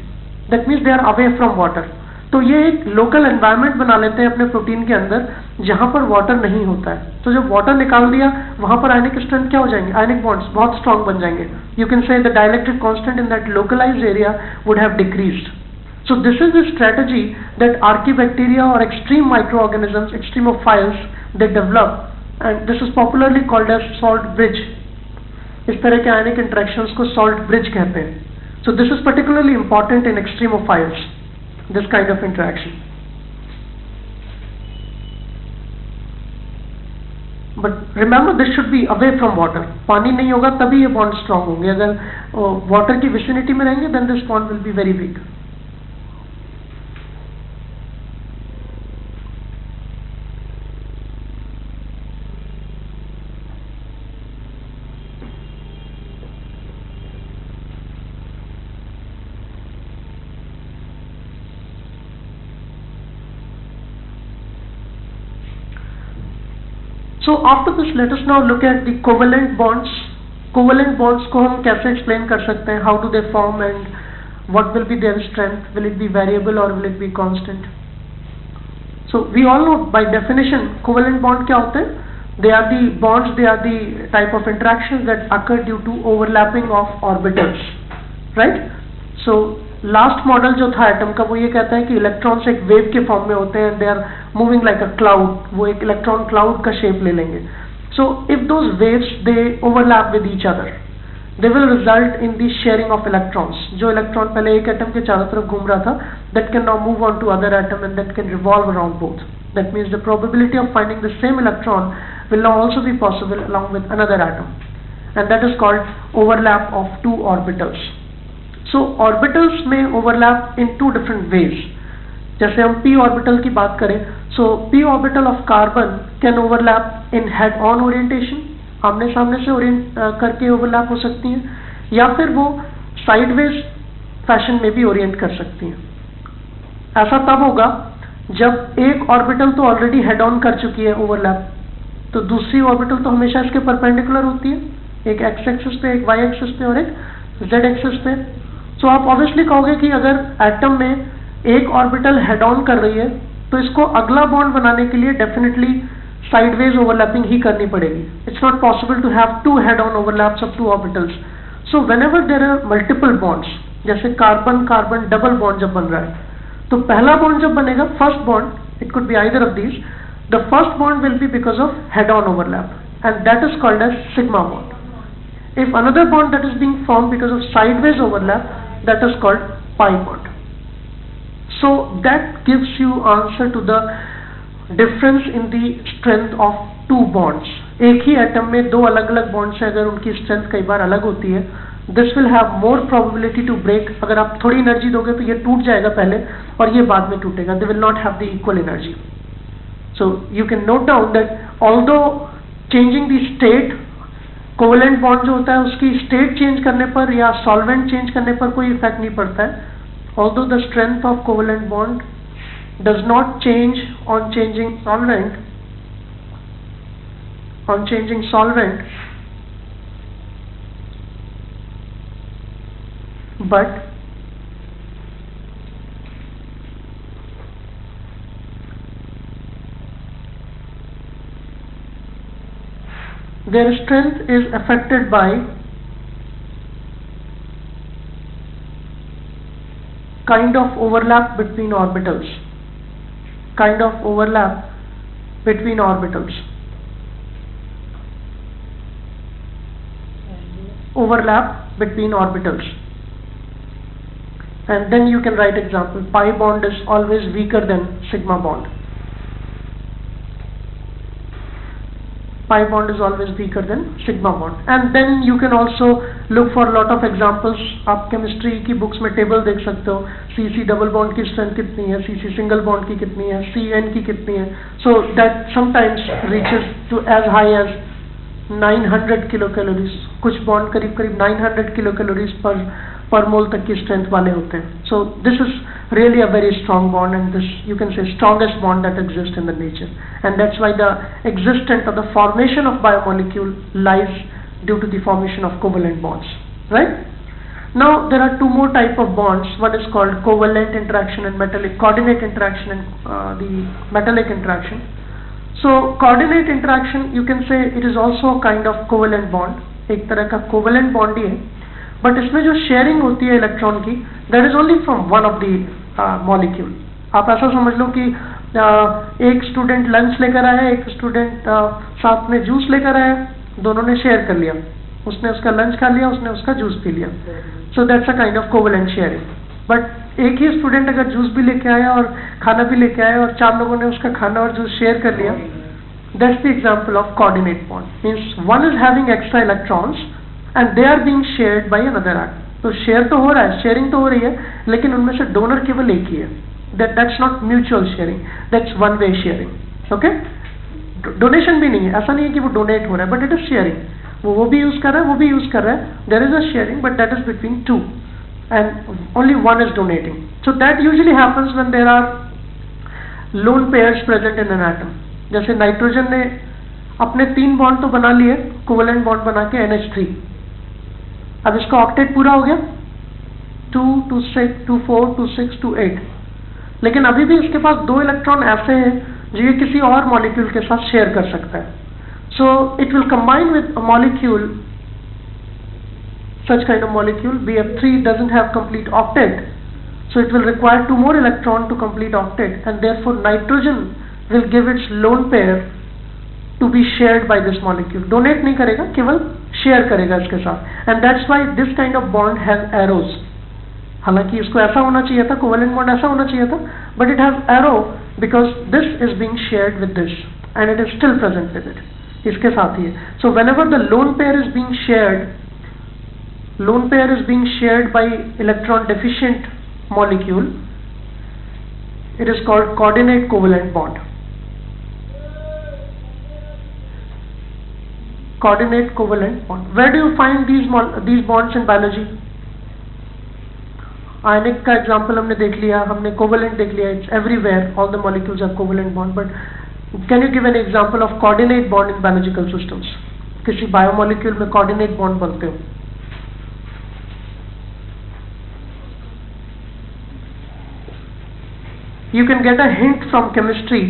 that means they are away from water तो ये एक लोकल एनवायरनमेंट बना लेते हैं अपने प्रोटीन के अंदर, जहाँ पर वाटर नहीं होता है। तो जब वाटर निकाल दिया, वहाँ पर आयनिक स्ट्रेंथ क्या हो जाएँगे? आयनिक बॉन्ड्स बहुत स्ट्रांग बन जाएँगे। You can say the dielectric constant in that localized area would have decreased So this is the strategy that archaebacteria or extreme microorganisms, extremophiles, they develop and this is popularly called as salt bridge. इस तरह के आयनिक interactions को salt bridge कहते हैं so this is particularly important in extremophiles this kind of interaction but remember this should be away from water पानी नहीं होगा तभी ये बॉन्ड स्ट्रांग होंगे अगर वाटर की विसिनिटी में रहेंगे then this bond will be very weak so after this let us now look at the covalent bonds covalent bonds को हम कैसे explain कर सकते हैं how do they form and what will be their strength will it be variable or will it be constant so we all know by definition covalent bond क्या होते हैं they are the bonds they are the type of interactions that occur due to overlapping of orbitals right so last model जो था atom का, वो ये कहता है कि इलेक्ट्रॉन्स एक वेव के फॉर्म में होते हैं they are moving like a cloud वो एक इलेक्ट्रॉन क्लाउड का शेप ले लेंगे. So if those waves they overlap with each other they will result in the sharing of electrons जो इलेक्ट्रॉन पहले एक एटम के चारों तरफ़ घूम रहा था that can now move on to other atom and that can revolve around both that means the probability of finding the same electron will now also be possible along with another atom. And that is called overlap of two orbitals. So orbitals में overlap in two different ways जैसे हम P orbital की बात करें so P orbital of carbon can overlap in head on orientation आमने सामने से Orient करके ओवरलैप हो सकती हैं, या फिर वो साइडवेज फ़ैशन में भी ओरिएंट कर सकती हैं। ऐसा तब होगा जब एक ऑर्बिटल तो ऑलरेडी हेड ऑन कर चुकी है ओवरलैप तो दूसरी ऑर्बिटल तो हमेशा इसके परपेंडिकुलर होती है, एक एक्स एक्सिस पे, एक वाई एक्सिस पे और एक जेड एक्सिस पे। सो आप ऑब्वियसली कहोगे कि अगर एटम में एक ऑर्बिटल हेड ऑन कर रही है तो इसको अगला बॉन्ड बनाने के लिए डेफिनेटली साइडवेज ओवरलैपिंग ही करनी पड़ेगी। It's not possible to have two head on overlaps of two orbitals so whenever there are multiple bonds जैसे कार्बन कार्बन डबल बॉन्ड जब बन रहा है तो पहला बॉन्ड जब बनेगा first bond it could be either of these the first bond will be because of head on overlap and that is called as sigma bond if another bond that is being formed because of sideways overlap that is called pi bond. So, that gives you answer to the difference in the strength of two bonds. एक ही atom में दो अलग अलग bonds हैं अगर उनकी strength कई बार अलग होती है this will have more probability to break अगर आप थोड़ी एनर्जी दोगे तो ये टूट जाएगा पहले और ये बाद में टूटेगा they will not have the equal energy so you can note down that changing the state covalent bond जो होता है, उसकी स्टेट चेंज करने पर या सॉल्वेंट चेंज करने पर कोई इफ़ेक्ट नहीं पड़ता है। Although the strength of covalent bond does not change on changing solvent on changing solvent, but their strength is affected by kind of overlap between orbitals. Kind of overlap between orbitals. Overlap between orbitals. And then you can write example. Pi bond is always weaker than sigma bond pi bond is always weaker than sigma bond and then you can also look for lot of examples आप chemistry की books में table देख सकते हो CC double bond की strength कितनी है CC single bond की कितनी है CN की कितनी है so that sometimes reaches to as high as 900 kilocalories कुछ bond करीब करीब 900 kilocalories per per mole तक की strength वाले होते हैं so this is really a very strong bond and this you can say strongest bond that exists in the nature and that's why the existence or the formation of biomolecule lies due to the formation of covalent bonds right now there are two more type of bonds one is called covalent interaction and metallic coordinate interaction and uh, the metallic interaction so coordinate interaction you can say it is also a kind of covalent bond एक तरह का covalent bond ही है but इसमें जो sharing होती है electron की that is only from one of the molecule आप ऐसा समझ लो कि एक स्टूडेंट लंच लेकर आया, एक स्टूडेंट साथ में जूस लेकर आया, दोनों ने शेयर कर लिया। उसने उसका लंच खा लिया, उसने उसका जूस पी लिया। So that's a kind of covalent sharing but एक ही स्टूडेंट अगर जूस भी लेके आया और खाना भी लेके आया और चार लोगों ने उसका खाना और जूस शेयर कर लिया that's the example of coordinate bond means one is having extra electrons and they are being shared by another art तो शेयर तो हो रहा है शेयरिंग तो हो रही है, लेकिन उनमें से डोनर केवल एक ही है। That that's not mutual sharing that's one way sharing okay donation भी नहीं है। ऐसा नहीं है कि वो डोनेट हो रहा है बट इट इज़ शेयरिंग वो वो भी यूज़ कर रहा है, वो भी यूज़ कर रहा है। There is a sharing but that is between two and only one is donating so that usually happens when there are lone pairs present in an atom. जैसे नाइट्रोजन ने अपने तीन बॉन्ड तो बना लिए कोवलेंट बॉन्ड बना के NH3 अब इसका ऑक्टेट पूरा हो गया। Two two six, two four, two six, two eight. लेकिन अभी भी इसके पास दो इलेक्ट्रॉन ऐसे हैं जो ये किसी और मॉलिक्यूल के साथ शेयर कर सकता है। So it will combine with molecule such kind of molecule B F three doesn't have complete octet so it will require two more electron to complete octet and therefore nitrogen will give its lone pair to be share by this molecule donate नहीं करेगा, केवल share करेगा इसके साथ। And that's why this kind of bond has arrows. हालाँकि इसको ऐसा होना चाहिए था कोवेलेंट बॉन्ड ऐसा होना चाहिए था but it have arrow because this is being shared with this and it is still present with it इसके साथ ही है। So whenever the lone pair is being shared lone pair is being shared by electron deficient molecule it is called coordinate covalent bond. Coordinate covalent bond. Where do you find these these bonds in biology? आयनिक का example हमने देख लिया, हमने covalent देख लिया it's everywhere all the molecules are covalent bond but can you give an example of coordinate bond in biological systems किसी biomolecule में coordinate bond बनते हो? You can get a hint from chemistry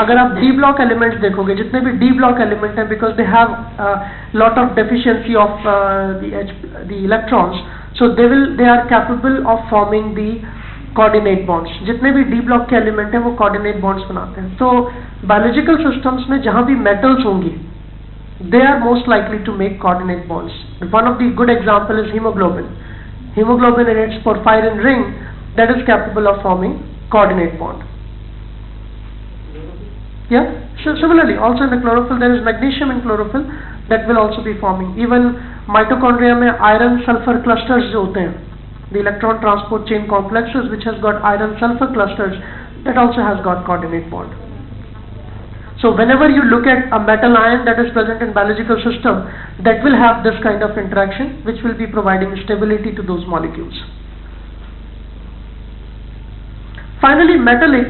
अगर आप D block elements देखोगे जितने भी D block element हैं because they have lot of deficiency of the electrons so they will they are capable of forming the coordinate bonds जितने भी D block के element हैं वो coordinate bonds बनाते हैं तो biological systems में जहाँ भी metals होंगी they are most likely to make coordinate bonds one of the good example is hemoglobin hemoglobin in its porphyrin ring that is capable of forming coordinate bond yeah so similarly also in the chlorophyll there is magnesium in chlorophyll that will also be forming even mitochondria में iron sulfur clusters जो होते हैं the electron transport chain complexes which has got iron sulfur clusters that also has got coordinate bond so whenever you look at a metal ion that is present in biological system that will have this kind of interaction which will be providing stability to those molecules Finally metallic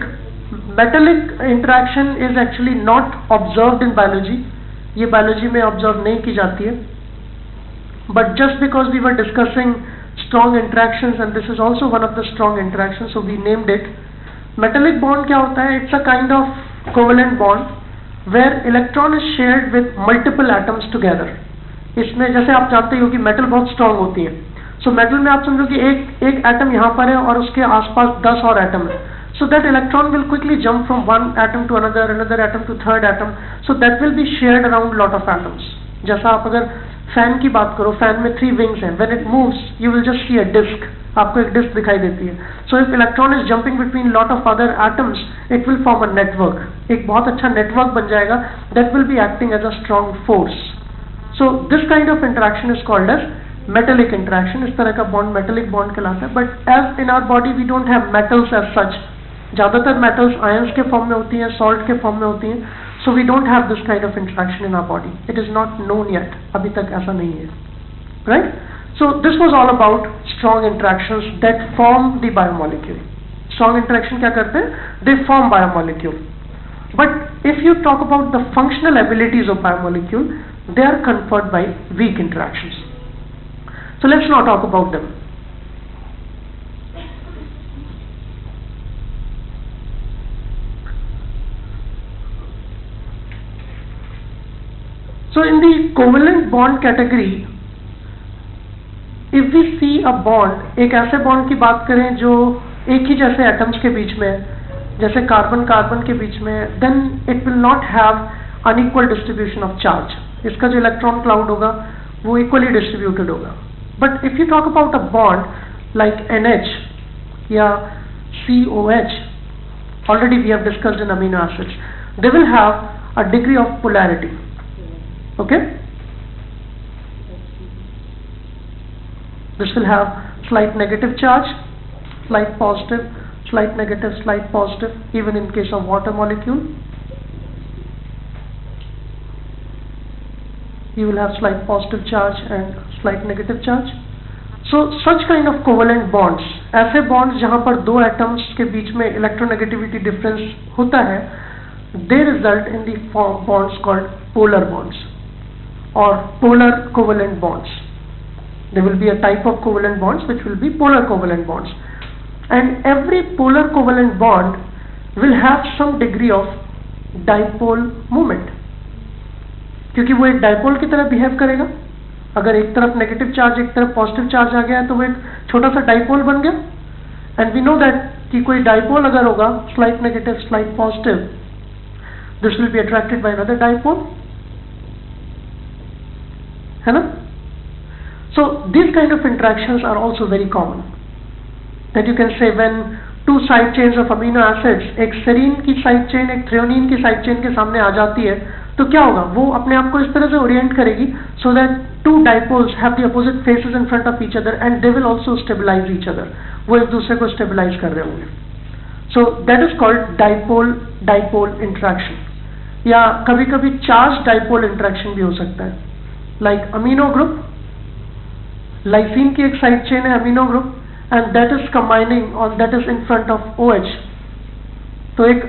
metallic interaction is actually not observed in biology ये biology में observe नहीं की जाती है but just because we were discussing strong interactions and this is also one of the strong interactions so we named it metallic bond क्या होता है it's a kind of covalent bond where electron is shared with multiple atoms together इसमें जैसे आप जानते हो कि metal बहुत स्ट्रांग होती है सो मेटल में आप समझो कि एक एक एटम यहाँ पर है और उसके आसपास दस और एटम है। So, that electron will quickly jump from one atom to another another atom to third atom. So, that will be shared around lot of atoms. जैसा आप अगर फ़ैन की बात करो फ़ैन में थ्री विंग्स हैं। When it moves you will just see a disc आपको एक डिस्क दिखाई देती है। So if electron is jumping between lot of other atoms it will form a network एक बहुत अच्छा नेटवर्क बन जाएगा। That will be acting as a strong force so this kind of interaction is called as metallic interaction इस तरह का bond metallic bond कहलाता है। But as in our body we don't have metals as such ज़्यादातर metals ions के form में होती हैं सॉल्ट के फॉर्म में होती हैं। So we don't have this kind of interaction in our body it is not known yet अभी तक ऐसा नहीं है। Right so this was all about strong interaction that form the biomolecule strong interaction क्या करते हैं? They form biomolecule but if you talk about the functional abilities of biomolecule, they are conferred by weak interactions. So let's now talk about them So in the covalent bond category, if we see a bond, एक ऐसे bond की बात करें जो एक ही जैसे atoms के बीच में जैसे कार्बन कार्बन के बीच में then it will not have unequal distribution of charge. इसका जो electron cloud होगा वो equally distributed होगा. But if you talk about a bond like NH या COH, already we have discussed in amino acids, they will have a degree of polarity. okay this will have slight negative charge slight positive slight negative slight positive even in case of water molecule you will have slight positive charge and slight negative charge so such kind of covalent bonds ऐसे bonds जहाँ पर दो atoms के बीच में electronegativity difference होता है they result in the bonds called polar bonds और polar covalent bonds they will be a type of covalent bonds which will be polar covalent bonds and every polar covalent bond will have some degree of dipole moment क्योंकि वो एक dipole की तरह behave करेगा। अगर एक तरफ़ negative charge एक तरफ़ पॉजिटिव चार्ज आ गया है तो वो एक छोटा सा डाइपोल बन गया। एंड वी नो दैट कि कोई डाइपोल अगर होगा slight negative slight positive this will be attracted by another dipole है ना? So this kind of interactions are also very common that you can say when two side chains of amino acids एक serine की side chain एक threonine की side chain के सामने आ जाती है तो क्या होगा? वो अपने आप को इस तरह से ओरिएंट करेगी so that two dipoles have the opposite faces in front of each other and they will also stabilize each other वो एक दूसरे को स्टेबलाइज कर रहे होंगे। So that is called dipole dipole interaction या कभी कभी चार्ज डाइपोल इंट्रैक्शन भी हो सकता है। लाइक अमीनो ग्रुप लाइसिन की एक साइड चेन है amino group and that is combining और that is in front of O H तो एक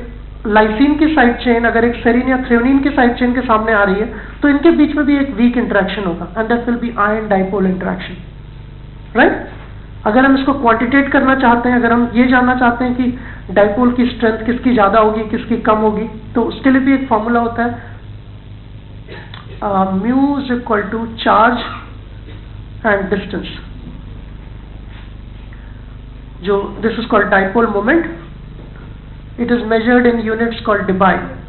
लाइसिन की साइड चेन अगर एक सेरिन या थ्रियोनिन की साइड चेन के सामने आ रही है तो इनके बीच में भी एक वीक इंट्रैक्शन होगा and that will be ion dipole interaction right अगर हम इसको क्वांटिटेट करना चाहते हैं, अगर हम ये जानना चाहते हैं कि डाइपोल की स्ट्रेंथ किसकी ज़्यादा होगी, किसकी कम होगी तो उसके लिए भी एक फॉर्मूला होता है mu is equal to charge and distance जो this is called dipole moment it is measured in units called debye.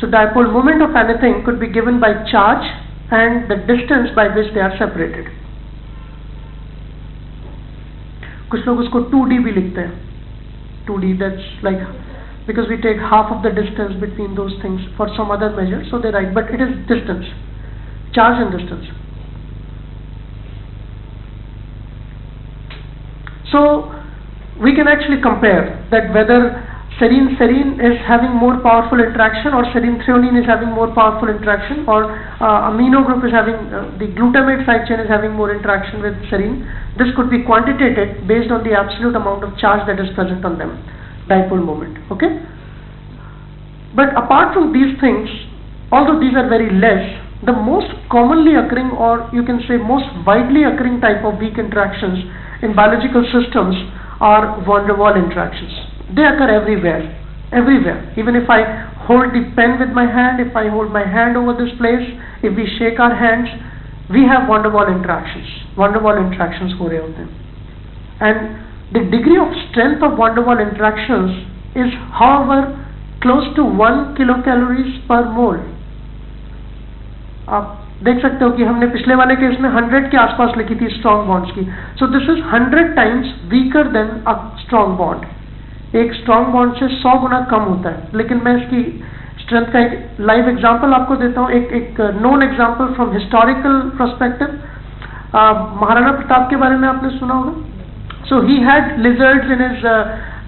So dipole moment of anything could be given by charge and the distance by which they are separated. कुछ लोग उसको 2d भी लिखते हैं 2d that's like because we take half of the distance between those things for some other measure so they write but it is distance charge and distance so we can actually compare that whether serine serine is having more powerful interaction or serine threonine is having more powerful interaction or uh, amino group is having uh, the glutamate side chain is having more interaction with serine. This could be quantitated based on the absolute amount of charge that is present on them dipole moment okay? But apart from these things although these are very less the most commonly occurring or you can say most widely occurring type of weak interactions in biological systems are van der Waal interactions. They occur everywhere, everywhere. Even if I hold the pen with my hand, if I hold my hand over this place, if we shake our hands, we have van der Waal interactions. Van der Waal interactions ho rahe hote And the degree of strength of van der Waal interactions is however close to 1 kilocalories per mole. आप देख सकते हो कि हमने पिछले वाले case में 100 के आसपास लिखी थी स्ट्रॉन्ग बॉन्ड्स की। So this is 100 times weaker than a strong bond एक स्ट्रॉन्ग बॉन्ड से 100 गुना कम होता है। लेकिन मैं इसकी स्ट्रेंथ का एक लाइव एग्जांपल आपको देता हूँ। एक एक known example from historical perspective Maharana Pratap के बारे में आपने सुना होगा। So he had lizards in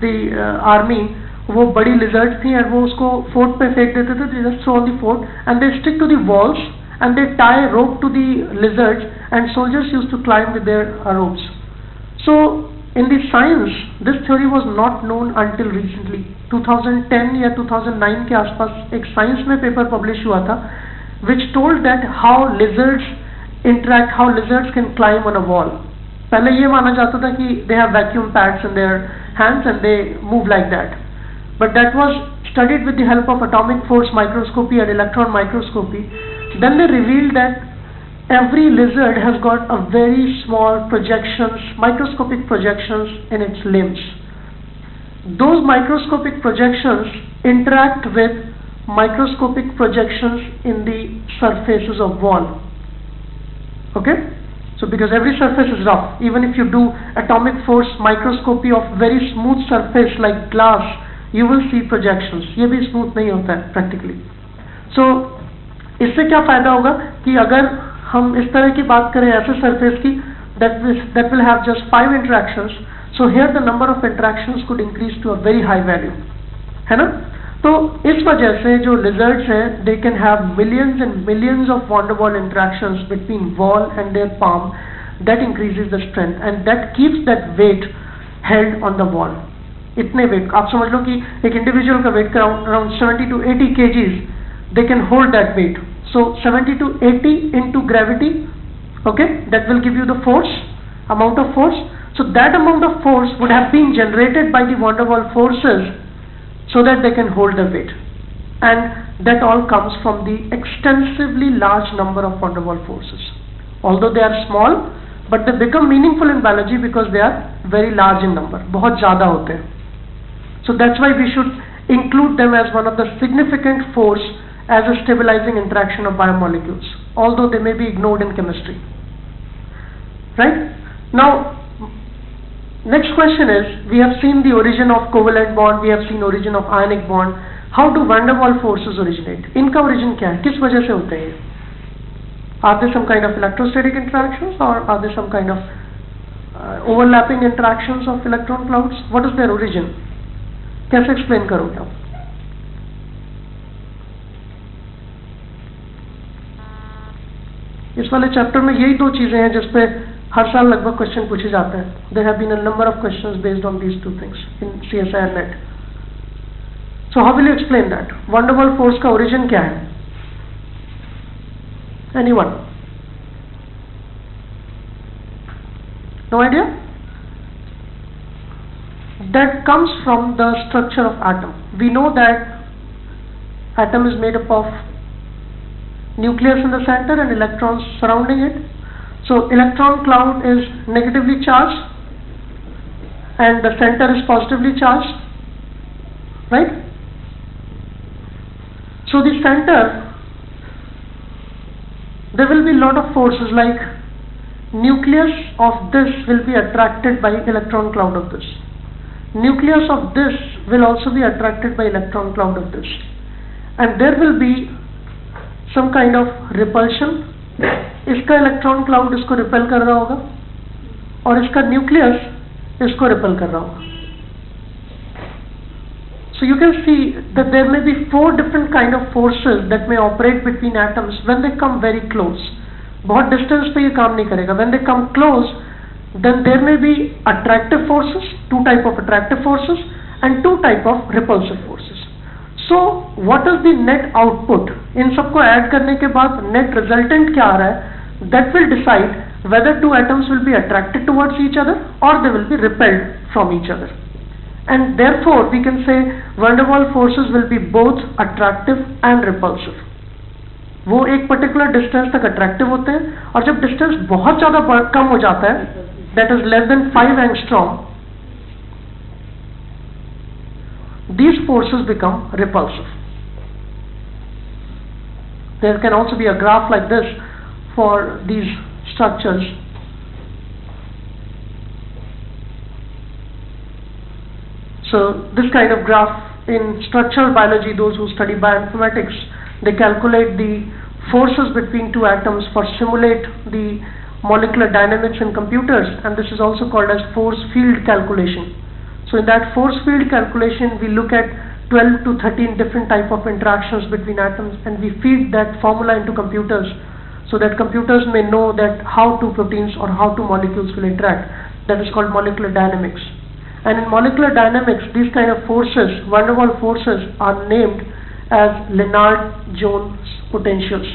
the army वो बड़ी लिजर्ड्स थी और वो उसको फोर्ट पे फेंक देते थे। Just throw on the fort and they stick to the walls and they tie a rope to the lizards and soldiers used to climb with their uh, ropes. So in the science, this theory was not known until recently. 2010 या 2009 के आसपास एक science में paper publish हुआ था which told that how lizards interact, how lizards can climb on a wall. पहले ये माना जाता था कि they have vacuum pads in their hands and they move like that. But that was studied with the help of atomic force microscopy and electron microscopy then they revealed that every lizard has got a very small projections, microscopic projections in its limbs. Those microscopic projections interact with microscopic projections in the surfaces of wall. Okay? So because every surface is rough, even if you do atomic force microscopy of very smooth surface like glass, you will see projections. ये भी smooth नहीं होता है practically. So इससे क्या फ़ायदा होगा कि अगर हम इस तरह की बात करें ऐसे सरफेस की that will have just five interaction so here the number of interaction could increase to a very high value है ना? तो इस वजह से जो लिजर्ट हैं they can have millions and millions of van der Waals interaction between wall and their palm that increase is the strength and that keeps that weight held on the wall इतने weight आप समझ लो कि एक individual का wait कराउंड around seventy two eighty kgs they can hold that weight So 70 to 80 into gravity, okay, that will give you the force, amount of force. So that amount of force would have been generated by the van der Waals forces so that they can hold the weight. And that all comes from the extensively large number of van der Waals forces. Although they are small, but they become meaningful in biology because they are very large in number. बहुत ज़्यादा होते हैं. So that's why we should include them as one of the significant force as a stabilizing interaction of biomolecules, although they may be ignored in chemistry. Right? Now, next question is, we have seen the origin of covalent bond, we have seen origin of ionic bond. How do van der Waals forces originate? इनका origin क्या है? किस वजह से होते हैं Are there some kind of electrostatic interactions or are there some kind of uh, overlapping interactions of electron clouds? What is their origin? कैसे explain करोगे आप इस वाले चैप्टर में यही दो चीज़ें हैं जिसपे हर साल लगभग क्वेश्चन पूछे जाते हैं। There have been a number of question based on these two things in C S I net so how will you explain that van der Waals force का ओरिजिन क्या है? Anyone no idea that comes from the structure of atom. We know that atom is made up of nucleus in the center and electrons surrounding it. So electron cloud is negatively charged and the center is positively charged, right? So the center, there will be a lot of forces like nucleus of this will be attracted by electron cloud of this nucleus of this will also be attracted by electron cloud of this and there will be some kind of repulsion इसका electron cloud इसको repel कर रहा होगा और इसका nucleus इसको repel कर रहा होगा। So you can see that there may be four different kind of forces that may operate between atoms when they come very close बहुत डिस्टेंस पे ये काम नहीं करेगा। When they come close then there may be attractive forces two type of attractive forces and two type of repulsive forces so what is the net output इन सबको add करने के बाद नेट रिजल्टेंट क्या आ रहा है? That will decide whether two atoms will be attracted towards each other और they will be repelled from each other and therefore we can say van der Waals forces will be both attractive and repulsive वो एक particular distance तक attractive होते हैं और जब distance बहुत ज़्यादा कम हो जाता है that is less than five and strong these forces become repulsive. There can also be a graph like this for these structures. So this kind of graph in structural biology, those who study bioinformatics, they calculate the forces between two atoms for simulate the molecular dynamics in computers and this is also called as force field calculation. So in that force field calculation we look at 12 to 13 different type of interactions between atoms and we feed that formula into computers so that computers may know that how two proteins or how two molecules will interact. That is called molecular dynamics. And in molecular dynamics, these kind of forces, van der Waals forces, are named as Lennard-Jones potentials.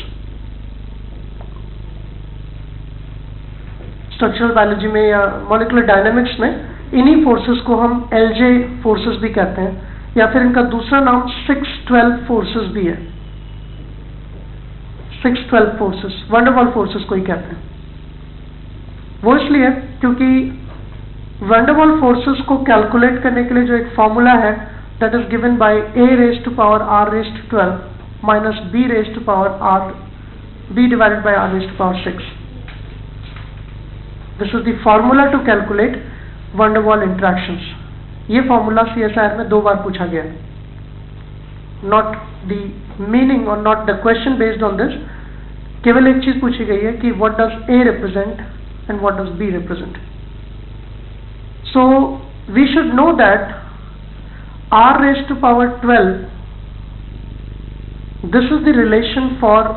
Structural biology में या molecular dynamics में इन्हीं forces को हम L J forces भी कहते हैं, या फिर इनका दूसरा नाम सिक्स ट्वेल्व फोर्सेस भी है। Six twelve forces van der Waals forces को ही कहते हैं। वो इसलिए क्योंकि वंडरवॉल फोर्सेस को कैलकुलेट करने के लिए जो एक फॉर्मूला है that is given by A raise to power R raise to twelve minus B raise to power R B divided by R raise to power six this is the formula to calculate. Van der Waals interaction ये formula C S I R में दो बार पूछा गया not the meaning और not the question based on this केवल एक चीज़ पूछी गई है कि what does A represent and what does B represent so we should know that R raise to power twelve this is the relation for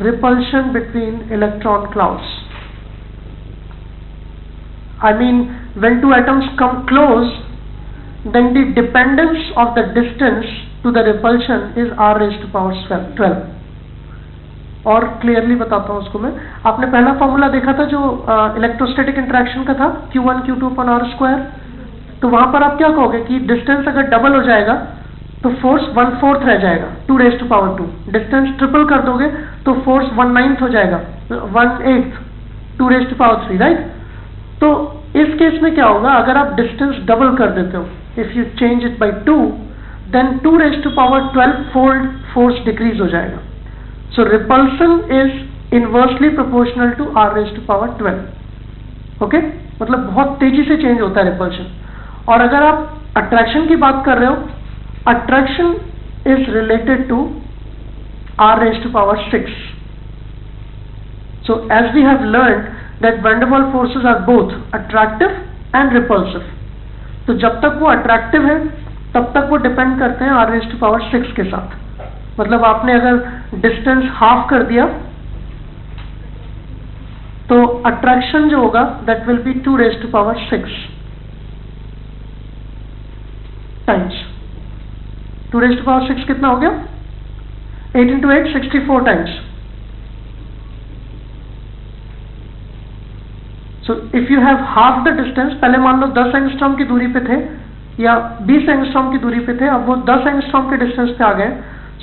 repulsion between electron clouds I mean, when two atoms come close, then the dependence of the distance to to the repulsion is r raised to power 12 और clearly बताता हूँ उसको मैं। आपने पहला formula देखा था जो इलेक्ट्रोस्टैटिक इंटरेक्शन का था? Q1 Q2 upon r square तो वहाँ पर आप क्या कहोगे कि डिस्टेंस अगर डबल हो जाएगा तो फोर्स वन फोर्थ रह जाएगा। Two raise to power two distance triple कर दोगे तो फोर्स वन नाइन्थ हो जाएगा। One eighth two raise to power three right तो इस केस में क्या होगा? अगर आप डिस्टेंस डबल कर देते हो if you change it by two then two raise to power twelve fold force decrease हो जाएगा। So repulsion is inversely proportional to R raise to power twelve okay मतलब बहुत तेज़ी से चेंज होता है रिपल्शन और अगर आप अट्रैक्शन की बात कर रहे हो attraction is related to r raised to power 6. So, as we have learned that Vanderwaal forces are both attractive and repulsive. तो जब तक वो attractive है तब तक वो depend करते हैं r raised to power 6 के साथ मतलब आपने अगर distance half कर दिया तो attraction जो होगा that will be 2 raised to power 6 times 2 raised to power 6 कितना हो गया 8 into 8 64 times so if you have half the distance पहले मान लो दस एंगस्ट्रॉम की दूरी पे थे या बीस एंगस्ट्रॉम की दूरी पे थे अब वो दस एंगस्ट्रॉम के डिस्टेंस पे आ गए।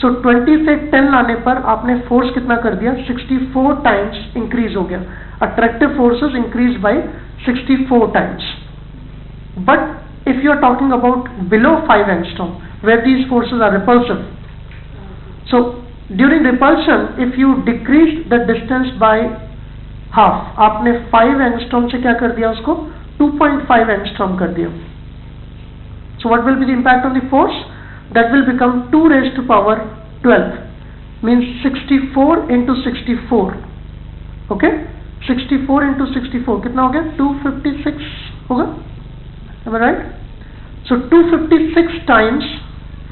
सो 20 से 10 लाने पर आपने फोर्स कितना कर दिया? 64 टाइम्स इंक्रीज हो गया। Attractive forces increase by 64 times but if you are talking about below 5 angstrom where these forces are repulsive. So during repulsion, if you decrease the distance by half आपने 5 angstrom से क्या कर दिया उसको? 2.5 angstrom कर दिया। So what will be the impact on the force that will become 2 raise to power sixty four into into four okay sixty four into into four कितना हो गया? 256 होगा राइट सो 256 टाइम्स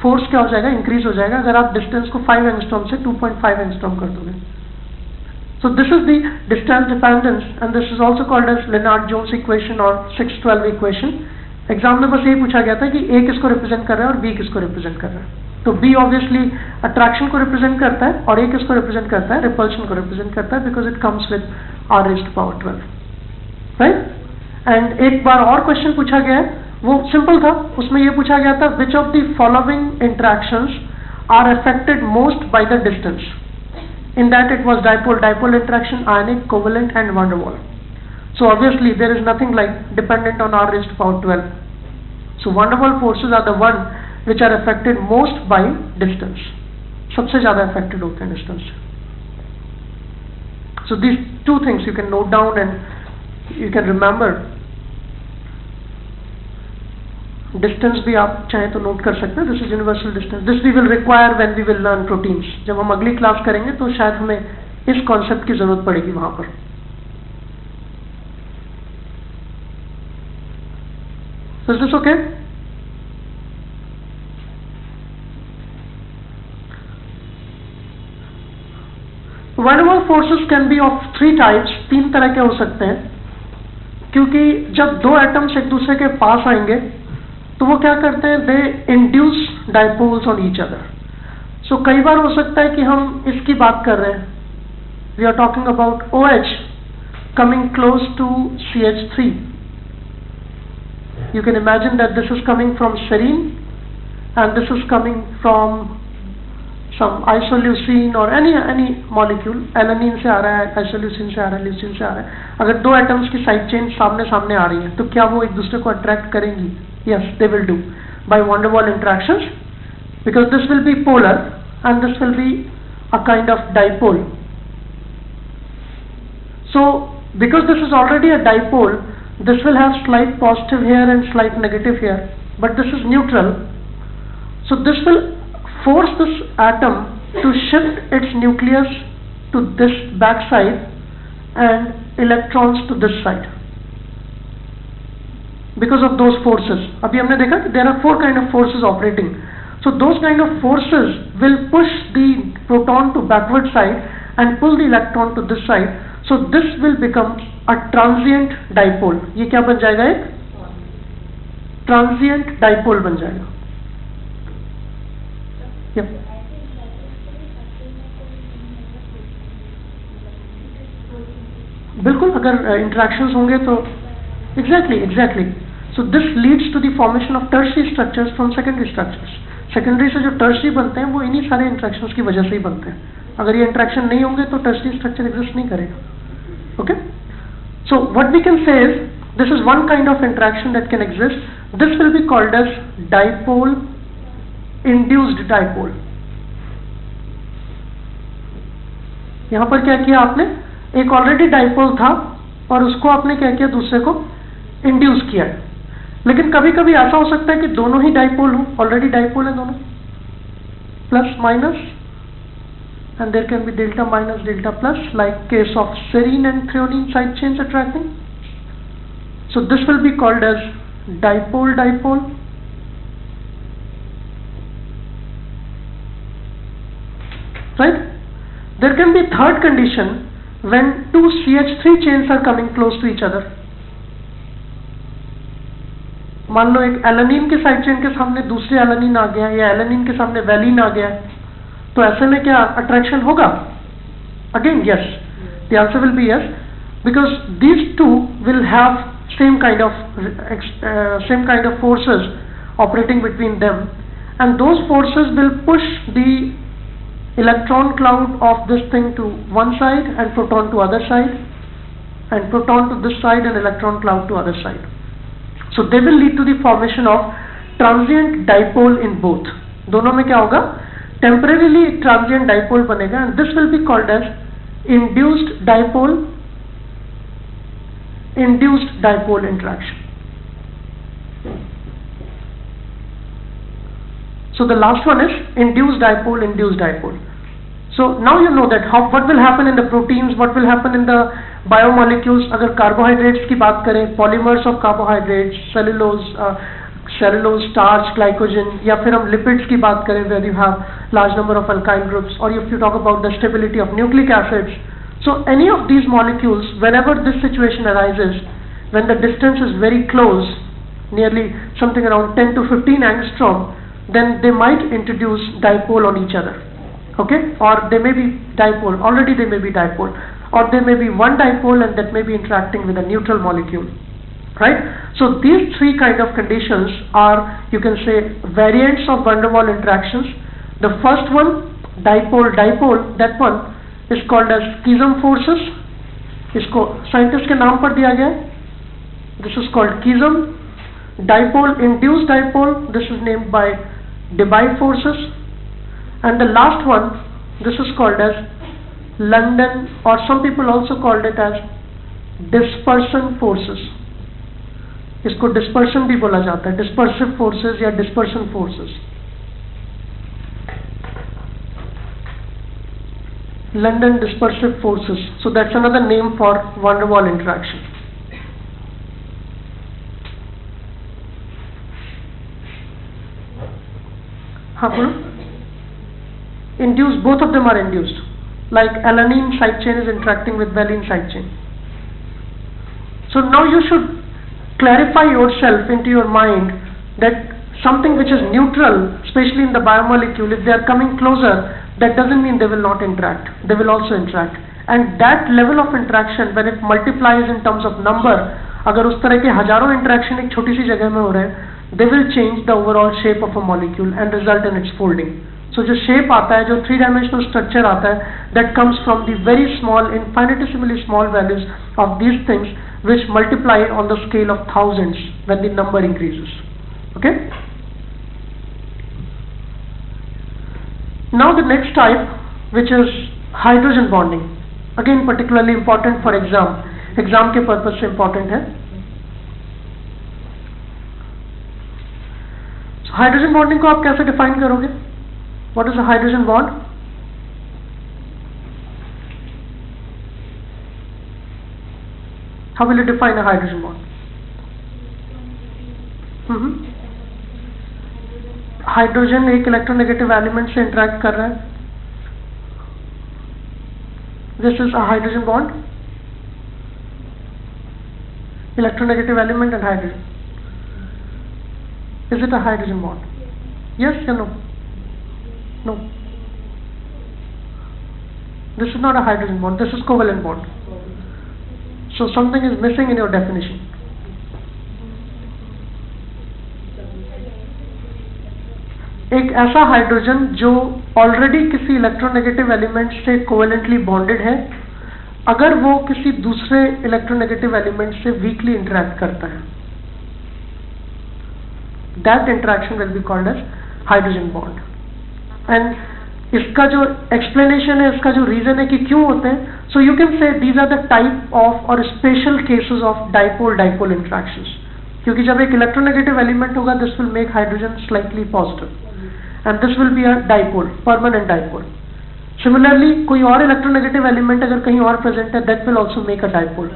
फोर्स क्या हो जाएगा? इंक्रीज हो जाएगा। अगर आप डिस्टेंस को फाइव एंगस्ट्रॉम से 2.5 एंगस्ट्रॉम कर दोगे। So this is the distance dependence, and this is also called as Lennard Jones equation or 612 equation. Exam में बस यही पूछा गया था कि A किसको रिप्रेजेंट कर रहा है और B किसको रिप्रेजेंट कर रहा है। तो B ऑब्वियसली अट्रैक्शन को रिप्रेजेंट करता है और A किसको रिप्रेजेंट करता है? रिपल्शन को रिप्रेजेंट करता है because it comes with r raised power twelve right and एक बार और क्वेश्चन पूछा गया है। वो सिंपल था। उसमें ये पूछा गया था which of the following interactions are affected most by the distance in that it was dipole dipole interaction ionic covalent and van der Waals so obviously there is nothing like dependent on r raised to power 12 so van der Waals forces are the one which are affected most by distance सबसे ज़्यादा affected होते हैं distance so these two things you can note down and you can remember distance भी आप चाहें तो note कर सकते हैं. This is universal distance this we will require when we will learn proteins जब हम अगली क्लास करेंगे तो शायद हमें इस कॉन्सेप्ट की ज़रूरत पड़ेगी वहाँ पर. Is this forces can be of three types. तीन तरह के हो सकते हैं. क्योंकि जब दो एटम्स एक दूसरे के पास आएँगे तो वो क्या करते हैं? They induce dipoles on each other so कई बार हो सकता है कि हम इसकी बात कर रहे हैं। We are talking about O H coming close to C H three you can imagine that this is coming from serine and this is coming from some isoleucine or any any molecule. Alanine से आ रहा है, isoleucine से आ रहा है, leucine से आ रहा है। अगर दो एटम्स की साइड चेन सामने सामने आ रही है तो क्या वो एक दूसरे को अट्रैक्ट करेंगी? Yes, they will do by van der Waals interactions because this will be polar and this will be a kind of dipole. So because this is already a dipole, this will have slight positive here and slight negative here, but this is neutral. So this will force this atom to shift its nucleus to this back side and electrons to this side because of those forces अभी हमने देखा कि there are four kind of forces operating so those kind of forces will push the proton to backward side and pull the electron to this side so this will become a transient dipole ये क्या बन जाएगा एक transient dipole बन जाएगा Yep. बिल्कुल अगर interactions होंगे तो exactly exactly so this leads to the formation of tertiary structures from secondary structures secondary से जो टर्सरी बनते हैं, वो इन्हीं सारे इंट्रैक्शंस की वजह से ही बनते हैं। अगर ये इंट्रैक्शन नहीं होंगे तो टर्सरी स्ट्रक्चर एग्जिस्ट नहीं करेगा। Okay so what we can say is one kind of interaction that can exist. This will be called as dipole induced dipole. यहाँ पर क्या किया आपने? एक ऑलरेडी डाइपोल था, और उसको आपने क्या किया? दूसरे को इंड्यूस किया लेकिन कभी कभी ऐसा हो सकता है कि दोनों ही डाइपोल हो ऑलरेडी डाइपोल है दोनों plus minus and there can be delta minus delta plus like case of serine and threonine side chains attracting so this will be called as dipole dipole right there can be third condition when two CH3 chains are coming close to each other मान लो एक alanine के side chain के सामने दूसरे alanine आ गया, या alanine के सामने वैलिन आ गया तो ऐसे में क्या अट्रैक्शन होगा? Again yes the answer will be yes because this two will have same kind of same kind of forces operating between them and those forces will push the electron cloud of this thing to one side and proton to other side and proton to this side and electron cloud to other side so they will lead to the formation of transient dipole in both दोनों में क्या होगा temporarily transient dipole banega and this will be called as induced dipole induced dipole interaction so the last one is induced dipole induced dipole so now you know that how what will happen in the proteins what will happen in the biomolecules अगर carbohydrates की बात करें polymers of carbohydrates cellulose uh, cellulose starch glycogen या फिर हम lipids की बात करें where you have large number of alkyl groups or if you talk about the stability of nucleic acids so any of these molecules whenever this situation arises when the distance is very close nearly something around 10 to 15 angstrom then they might introduce dipole on each other okay or they may be dipole already they may be dipole or there may be one dipole and that may be interacting with a neutral molecule right? So these three kind of conditions are you can say variants of van der Waal interactions. The first one dipole dipole that one is called as Keesom forces. इसको scientist के नाम पर दिया गया This is called किज्म dipole-induced dipole. This is named by Debye forces. And the last one this is called as London or some people also called it as dispersion forces इसको dispersion भी बोला जाता है dispersive forces या dispersion forces London dispersive forces so that's another name for van der Waal interaction हाँ बोलो induced both of them are induced like alanine side chain is interacting with valine side chain so now you should clarify yourself into your mind that something which is neutral especially in the biomolecule if they are coming closer that doesn't mean they will not interact they will also interact and that level of interaction when it multiplies in terms of number अगर उस तरह के हजारों interaction एक छोटी सी जगह में हो रहे हैं they will change the overall shape of a molecule and result in its folding. सो जो शेप आता है, जो थ्री डायमेंशनल स्ट्रक्चर आता है that comes from the very small infinitesimally small values of these things which multiply on the scale of thousands when the number increases okay now the next type which is hydrogen bonding again particularly important for exam exam के purpose से important है. Hydrogen bonding को आप कैसे define करोगे? What is a hydrogen bond how will you define a hydrogen bond hydrogen एक electronegative element से interact कर रहा है this is a hydrogen bond electronegative element and hydrogen Is it a hydrogen bond? Yes or no? No. This is not a hydrogen bond, this is covalent bond. So something is missing in your definition. एक ऐसा hydrogen जो already किसी electronegative element से covalently bonded है अगर वो किसी दूसरे इलेक्ट्रोनेगेटिव एलिमेंट से वीकली इंटरेक्ट करता है that interaction will be called as hydrogen bond and इसका जो एक्सप्लेनेशन है, इसका जो रीजन है कि क्यों होते हैं so you can say these are the type of और special cases of dipole dipole interactions क्योंकि जब एक इलेक्ट्रोनेगेटिव एलिमेंट होगा this will make hydrogen slightly positive and this will be a dipole permanent dipole similarly कोई और electronegative element अगर कहीं और प्रेजेंट है that will also make a dipole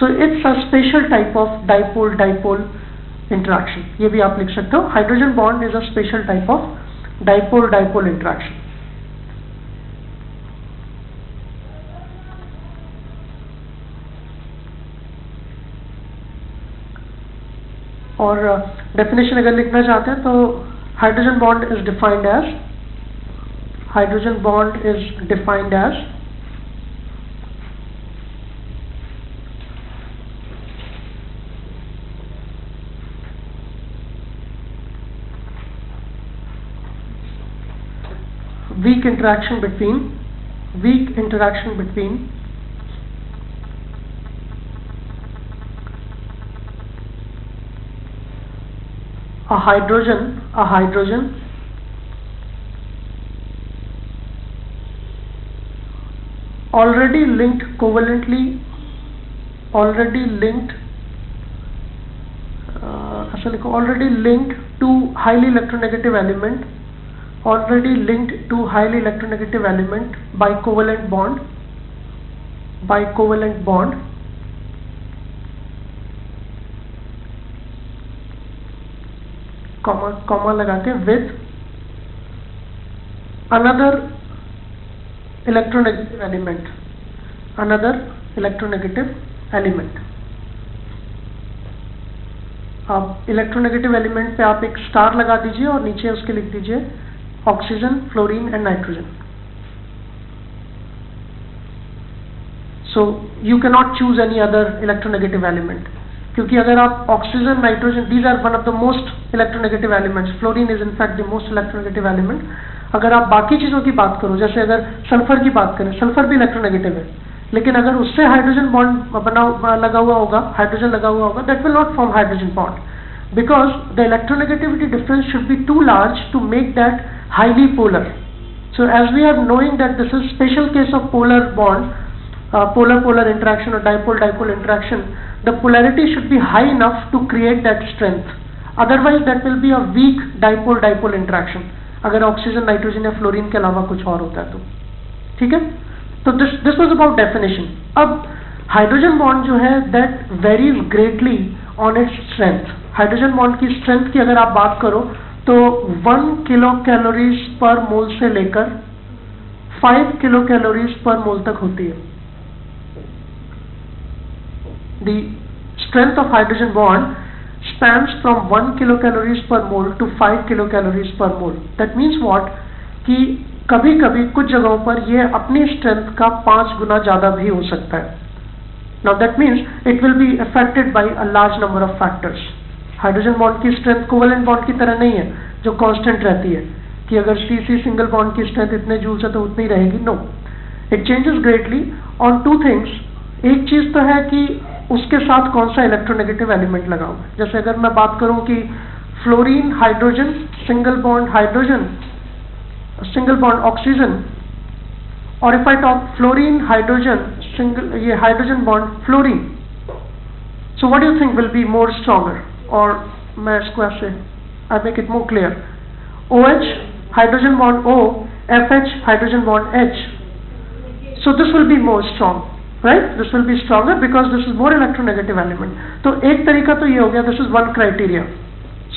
so it's a special type of dipole dipole interaction ये भी आप लिख सकते हो. Hydrogen bond is a special type of dipole dipole interaction और डेफिनेशन अगर लिखना चाहते हैं तो hydrogen bond is defined as hydrogen bond is defined as weak interaction between weak interaction between a hydrogen a hydrogen already linked covalently already linked uh, already linked to highly electronegative element already linked to highly electronegative element by covalent bond by covalent bond. Comma comma लगा के with another electronegative element another electronegative element आप electronegative element पे आप एक star लगा दीजिए और नीचे उसके लिख दीजिए oxygen fluorine and nitrogen so you cannot choose any other electronegative element क्योंकि अगर आप oxygen nitrogen these are one of the most electronegative elements fluorine is in fact the most electronegative element अगर आप बाकी चीज़ों की बात करो जैसे अगर सल्फर की बात करें सल्फर भी इलेक्ट्रोनेगेटिव है लेकिन अगर उससे हाइड्रोजन बॉन्ड बना लगा हुआ होगा हाइड्रोजन लगा हुआ होगा that will not form hydrogen bond because the electronegativity difference should be to large to make that highly polar so as we are knowing that this is special case of polar bond uh, polar polar interaction or dipole dipole interaction the polarity should be high enough to create that strength otherwise that will be a weak dipole dipole interaction अगर oxygen nitrogen या fluorine के अलावा कुछ और होता है तो ठीक है तो this this was about definition अब हाइड्रोजन बॉन्ड जो है that varies greatly on its strength hydrogen bond की स्ट्रेंथ की अगर आप बात करो तो वन किलो कैलोरीज पर मोल से लेकर फाइव किलो कैलोरीज पर मोल तक होती है। The strength of hydrogen bond spans from one kilo calories per mole to five kilo calories per mole that means what कि कभी कभी कुछ जगहों पर यह अपनी स्ट्रेंथ का पाँच गुना ज़्यादा भी हो सकता है। Now that means it will be affected by a large number of factors hydrogen bond की स्ट्रेंथ कोवलेंट बॉन्ड की तरह नहीं है, जो कांस्टेंट रहती है। कि अगर सी सी सिंगल बॉन्ड की स्ट्रेंथ इतने जूल्स है तो उतनी रहेगी। No it changes greatly on two things एक चीज़ तो है कि उसके साथ कौन सा इलेक्ट्रोनेगेटिव एलिमेंट लगा जैसे अगर मैं बात करूँ कि fluorine hydrogen single bond hydrogen single bond oxygen और if I talk fluorine hydrogen single ये hydrogen bond fluorine so what you think will be more stronger और मैं इसको ऐसे I make it more clear O H hydrogen bond O F H hydrogen bond H so this will be more strong right this will be stronger because this is more electronegative element तो एक तरीका तो ये हो गया this is one criteria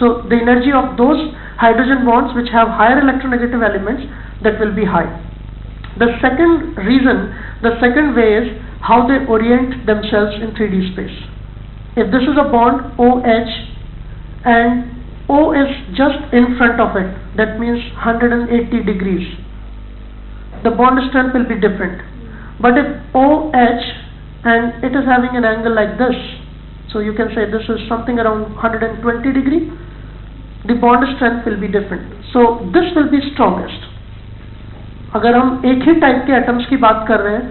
so the energy of those hydrogen bonds which have higher electronegative elements that will be high the second reason the second way is how they orient themselves in 3D space if this is a bond OH and O is just in front of it, that means 180 degrees, the bond strength will be different. But if OH and it is having an angle like this, so you can say this is something around 120 degree, the bond strength will be different. So this will be strongest. अगर हम एक ही type के atoms की बात कर रहे हैं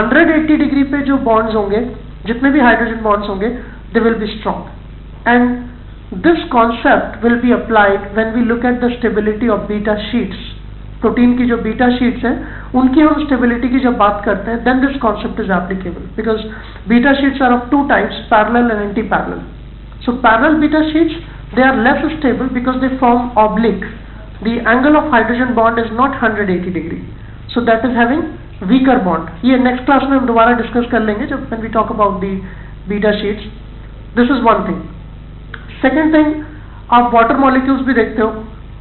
180 degree पे जो बॉन्ड्स होंगे जितने भी हाइड्रोजन बॉन्ड्स होंगे they will be strong and this concept will be applied when we look at the stability of beta sheets protein की जो बीटा शीट्स हैं, उनकी हम स्टेबिलिटी की जब बात करते हैं then this concept is applicable because beta sheets are of two types parallel and anti parallel so parallel beta sheets they are less stable because they form oblique. The angle of hydrogen bond is not 180 degree. So that is having weaker bond ये next class में हम दोबारा discuss कर लेंगे जब when we talk about the beta sheets this is one thing second thing आप water molecules भी देखते हो.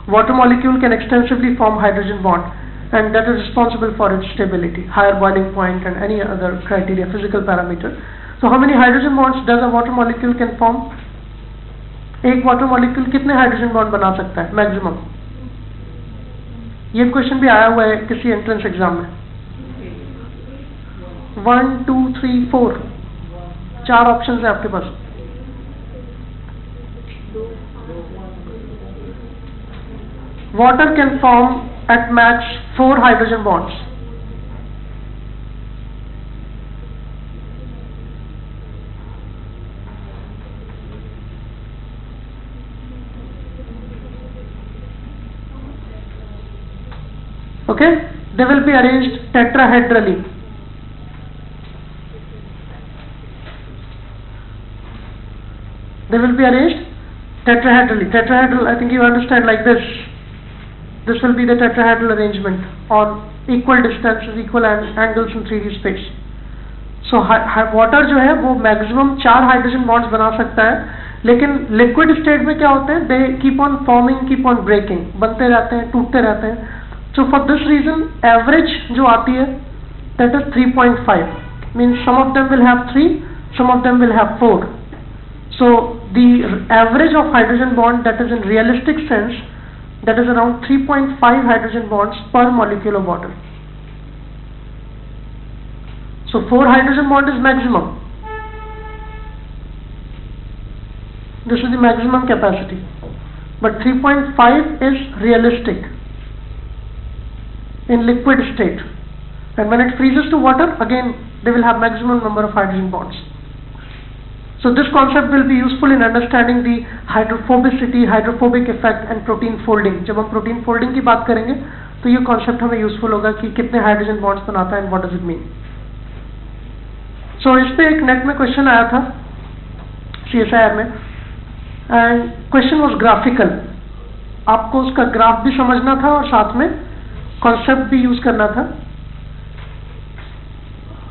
Water molecule can extensively form hydrogen bond and that is responsible for it stability higher boiling point and any other criteria physical parameter so how many hydrogen bonds does a water molecule can form एक water molecule कितने hydrogen bond बना सकता है? Maximum ये question भी आया हुआ है किसी एंट्रेंस एग्ज़ाम में. वन टू थ्री फोर चार ऑप्शन है आपके पास water can form at max four hydrogen bonds. Okay, they will be arranged tetrahedrally. they will be arranged tetrahedrally. Tetrahedral, I think you understand like this. This will be the tetrahedral arrangement on equal distances, equal angles in 3D space. so water jo hai wo maximum char hydrogen bonds bana sakta hai लेकिन liquid state में क्या होते हैं they keep on forming keep on breaking बनते रहते हैं टूटते रहते हैं so for this reason average जो आती है that is 3.5 point five means some of them will have three some of them will have four so the average of hydrogen bond that is in realistic sense that is around 3.5 hydrogen bonds per molecule of water. So 4 hydrogen bond is maximum. This is the maximum capacity. But 3.5 is realistic in liquid state. And when it freezes to water, again they will have maximum number of hydrogen bonds. So this concept will be useful in understanding the hydrophobicity, hydrophobic effect and protein folding. जब हम protein folding की बात करेंगे तो ये concept हमें useful होगा कि कितने hydrogen bonds बनाता है and what does it mean. So इस पे एक नेट में क्वेश्चन आया था CSIR में एंड क्वेश्चन वाज ग्राफिकल आपको उसका ग्राफ भी समझना था और साथ में कॉन्सेप्ट भी यूज़ करना था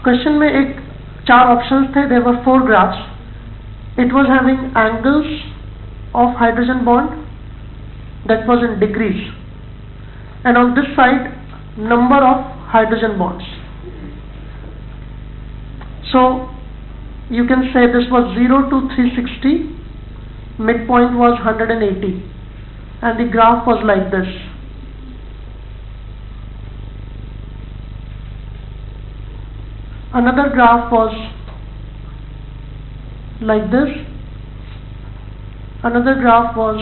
क्वेश्चन में एक चार ऑप्शंस थे there were four graphs it was having angles of hydrogen bond that was in degrees. And on this side number of hydrogen bonds. So you can say this was 0 to 360 midpoint was 180 and the graph was like this. Another graph was like this another graph was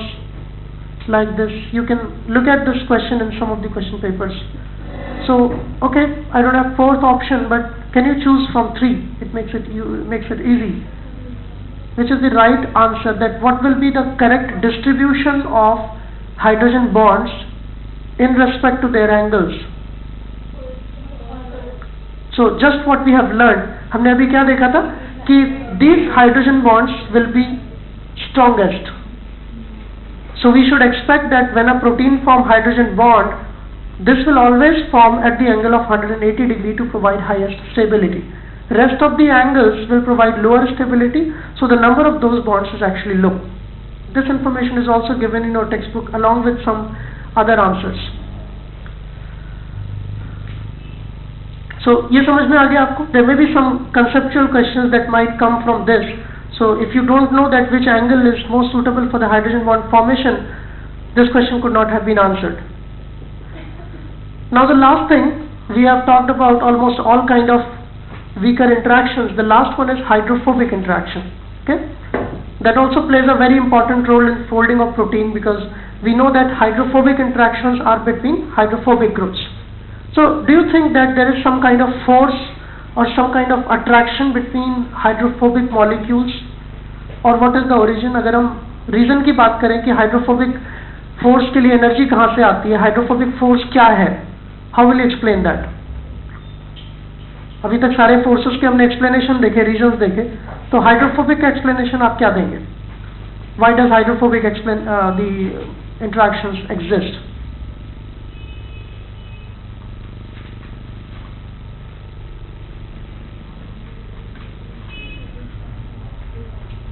like this you can look at this question in some of the question papers so okay I don't have fourth option but can you choose from three it makes it you makes it easy which is the right answer that what will be the correct distribution of hydrogen bonds in respect to their angles so just what we have learned हमने अभी क्या देखा था कि These hydrogen bonds will be strongest. So we should expect that when a protein form hydrogen bond this will always form at the angle of 180 degree to provide highest stability. Rest of the angles will provide lower stability so the number of those bonds is actually low. This information is also given in your textbook along with some other answers So ये समझ में आ गया आपको there may be some conceptual questions that might come from this So if you don't know that which angle is most suitable for the hydrogen bond formation, this question could not have been answered. Now the last thing, we have talked about almost all kind of weaker interactions. The last one is hydrophobic interaction. Okay? That also plays a very important role in folding of protein because we know that hydrophobic interactions are between hydrophobic groups. So, do you think that there is some kind of force or some kind of attraction between hydrophobic molecules? और what is the origin? अगर हम reason की बात करें कि hydrophobic force के लिए energy कहाँ से आती है हाइड्रोफोबिक फोर्स क्या है? हाउ विल एक्सप्लेन दैट अभी तक सारे फोर्सेस के हमने एक्सप्लेनेशन देखे रीजन देखे तो हाइड्रोफोबिक का एक्सप्लेनेशन आप क्या देंगे? Why does hydrophobic explain the interactions exist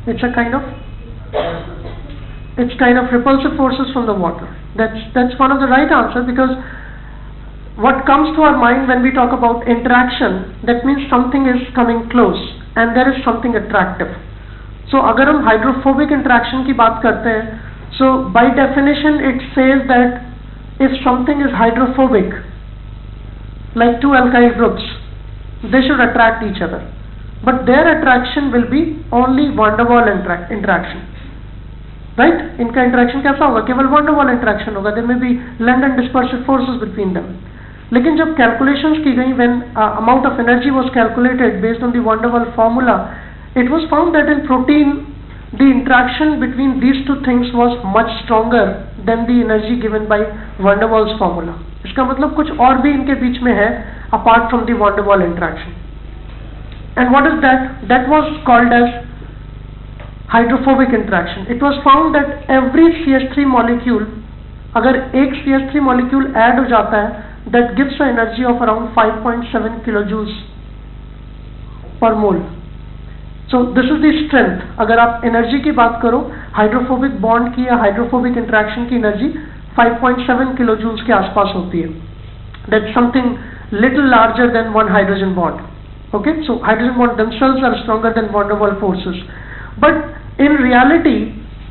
it's a kind of it's kind of repulsive forces from the water. That's that's one of the right answer because what comes to our mind when we talk about interaction that means something is coming close and there is something attractive. So agar hum hydrophobic interaction ki baat karte hain so by definition it says that if something is hydrophobic like two alkyl groups they should attract each other but their attraction will be only van der Waal interaction right इनका interaction कैसा होगा केवल van der Waal interaction होगा there may be length and dispersive forces between them लेकिन जब calculations की गई when amount of energy was calculated based on the van der Waals formula it was found that in protein the interaction between these two things was much stronger than the energy given by van der Waals formula इसका मतलब कुछ और भी इनके बीच में है apart from the van der Waal interaction and what is that that was called as hydrophobic interaction it was found that every CH3 molecule अगर एक CH3 molecule add हो जाता है that gives an energy of around 5.7 kilojoules per mole. So this is the strength. अगर आप energy की बात करो हाइड्रोफोबिक बॉन्ड की या हाइड्रोफोबिक इंट्रैक्शन की एनर्जी 5.7 kilojoules के आसपास होती है that's something little larger than one hydrogen bond okay so hydrogen bond themselves are stronger than van der Waal forces but in reality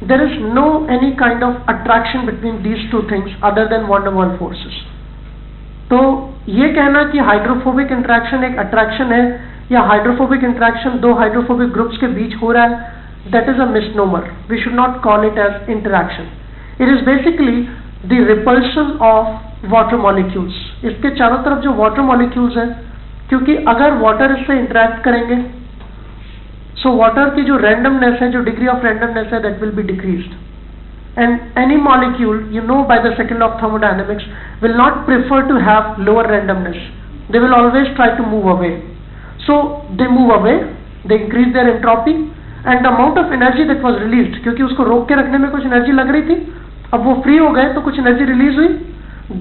there is no any kind of attraction between these two things other than van der Waal forces तो ये कहना कि hydrophobic interaction एक attraction है या hydrophobic interaction दो hydrophobic groups के बीच हो रहा है that is a misnomer we should not call it as interaction it is basically the repulsion of water molecules इसके चारों तरफ जो वाटर मॉलिक्यूल्स हैं क्योंकि अगर वाटर इससे इंटरेक्ट करेंगे सो so वाटर की जो रैंडमनेस है, जो डिग्री ऑफ़ रैंडमनेस है that will be decrease and any molecule you know by the second of thermodynamics will not prefer to have lower randomness they will always try to move away so they move away they increase their entropy and amount of energy that was release क्योंकि उसको रोक के रखने में कुछ energy लग रही थी, अब वो फ्री हो गए तो कुछ एनर्जी रिलीज़ हुई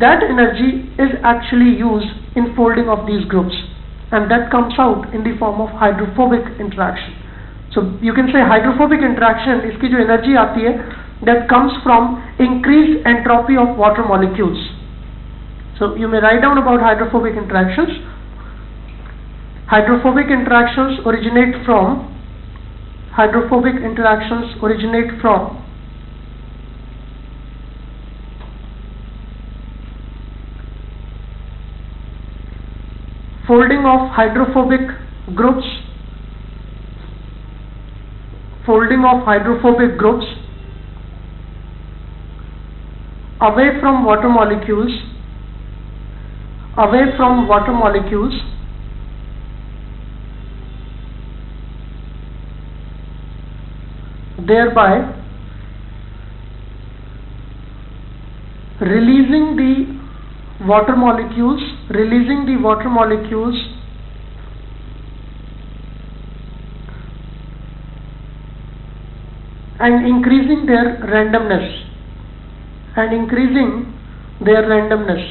that energy is actually used in folding of these groups and that comes out in the form of hydrophobic interaction so you can say hydrophobic interaction इसकी जो एनर्जी आती है that comes from increased entropy of water molecules. So you may write down about hydrophobic interactions. Hydrophobic interactions originate from hydrophobic interactions originate from of hydrophobic groups folding of hydrophobic groups away from water molecules away from water molecules thereby releasing the water molecules releasing the water molecules and increasing their randomness and increasing their randomness.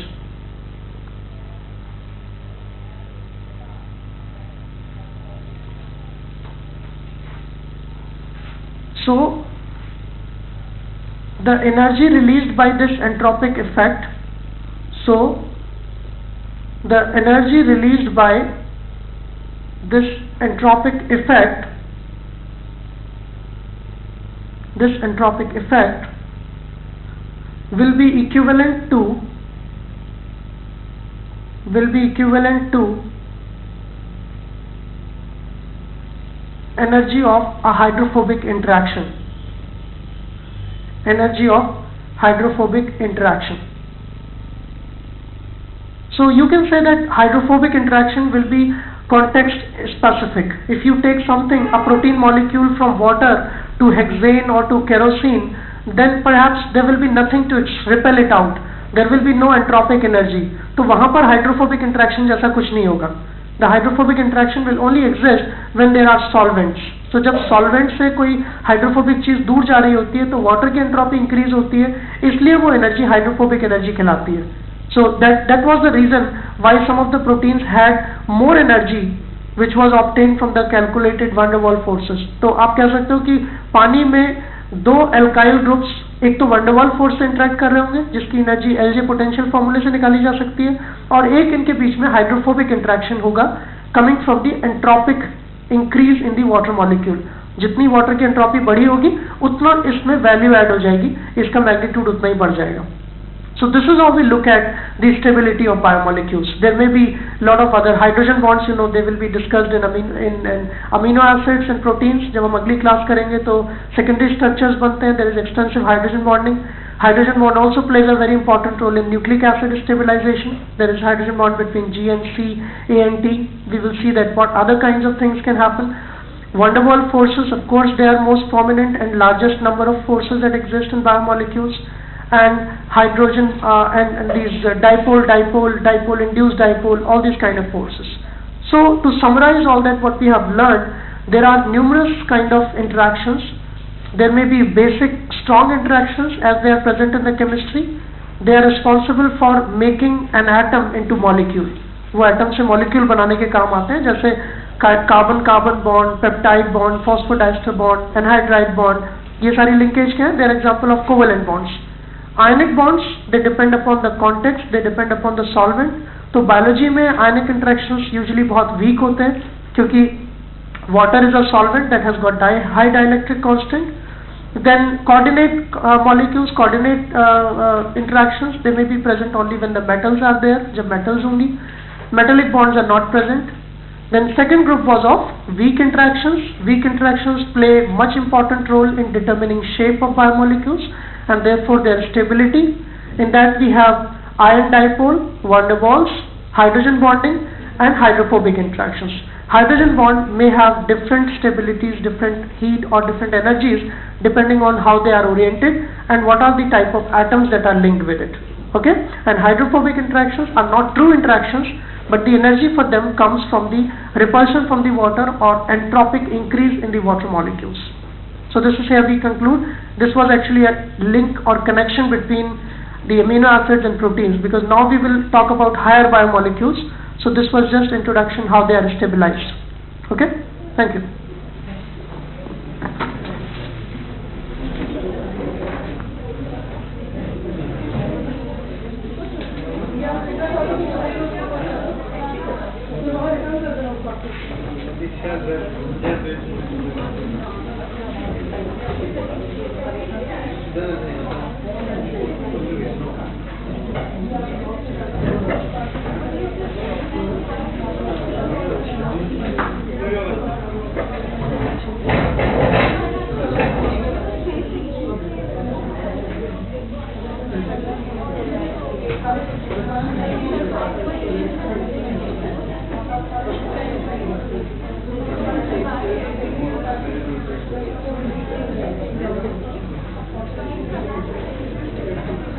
So, the energy released by this entropic effect, so the energy released by this entropic effect this entropic effect will be equivalent to will be equivalent to energy of a hydrophobic interaction. Energy of hydrophobic interaction. So you can say that hydrophobic interaction will be context specific. If you take something a protein molecule from water to hexane or to kerosene then perhaps there will be nothing to repel it out there will be no entropic energy तो वहाँ पर hydrophobic interaction जैसा कुछ नहीं होगा the hydrophobic interaction will only exist when there are solvents so जब solvent से कोई hydrophobic चीज़ दूर जा रही होती है तो water की entropy increase होती है इसलिए वो energy hydrophobic energy कहलाती है so that that was the reason why some of the proteins had more energy obtained from the calculated van der Waals forces. तो आप कह सकते हो कि पानी में दो alkyl groups, एक तो वंडरवाल फोर्स से इंटरेक्ट कर रहे होंगे, जिसकी एनर्जी एल जे पोटेंशियल फॉर्मूले से निकाली जा सकती है, और एक इनके बीच में हाइड्रोफोबिक इंटरेक्शन होगा coming from the entropic increase in the water molecule जितनी वाटर की एंट्रोपी बढ़ी होगी, उतना इसमें वैल्यू ऐड हो जाएगी, इसका मैग्नीट्यूड उतना ही बढ़ जाएगा। So this is how we look at the stability of biomolecules. There may be a lot of other hydrogen bonds, you know, they will be discussed in, amino, in, in amino acids and proteins. जब हम अगली class करेंगे secondary structures बनते हैं. There is extensive hydrogen bonding. Hydrogen bond also plays a very important role in nucleic acid stabilization. There is hydrogen bond between G and C, A and T. We will see that what other kinds of things can happen. van der Waal forces, of course, they are most prominent and largest number of forces that exist in biomolecules and hydrogen uh, and, and, these uh, dipole, dipole, dipole, induced dipole, all these kind of forces. So to summarize all that what we have learned, there are numerous kind of interactions. There may be basic strong interactions as they are present in the chemistry. They are responsible for making an atom into molecule. वो atom से molecule बनाने के काम आते हैं जैसे carbon carbon bond peptide bond phosphodiester bond anhydride bond ये सारी लिंकेज क्या है there example of covalent bonds ionic bonds they depend upon the context they depend upon the solvent तो बायोलॉजी में आयनिक इंटरेक्शंस यूजुअली बहुत वीक होते हैं क्योंकि water is a solvent that has got di high dielectric constant then coordinate uh, molecules coordinate uh, uh, interactions they may be present only when the metals are there जब metals होंगी metallic bonds are not present then second group was of weak interactions weak interactions play much important role in determining shape of biomolecules and therefore their stability. In that we have ion dipole, van der Waals, hydrogen bonding and hydrophobic interactions. Hydrogen bond may have different stabilities, different heat or different energies depending on how they are oriented and what are the type of atoms that are linked with it. Okay? And hydrophobic interactions are not true interactions but the energy for them comes from the repulsion from the water or entropic increase in the water molecules. So this is where we conclude. This was actually a link or connection between the amino acids and proteins because now we will talk about higher biomolecules. So this was just introduction how they are stabilized. Okay? Thank you. The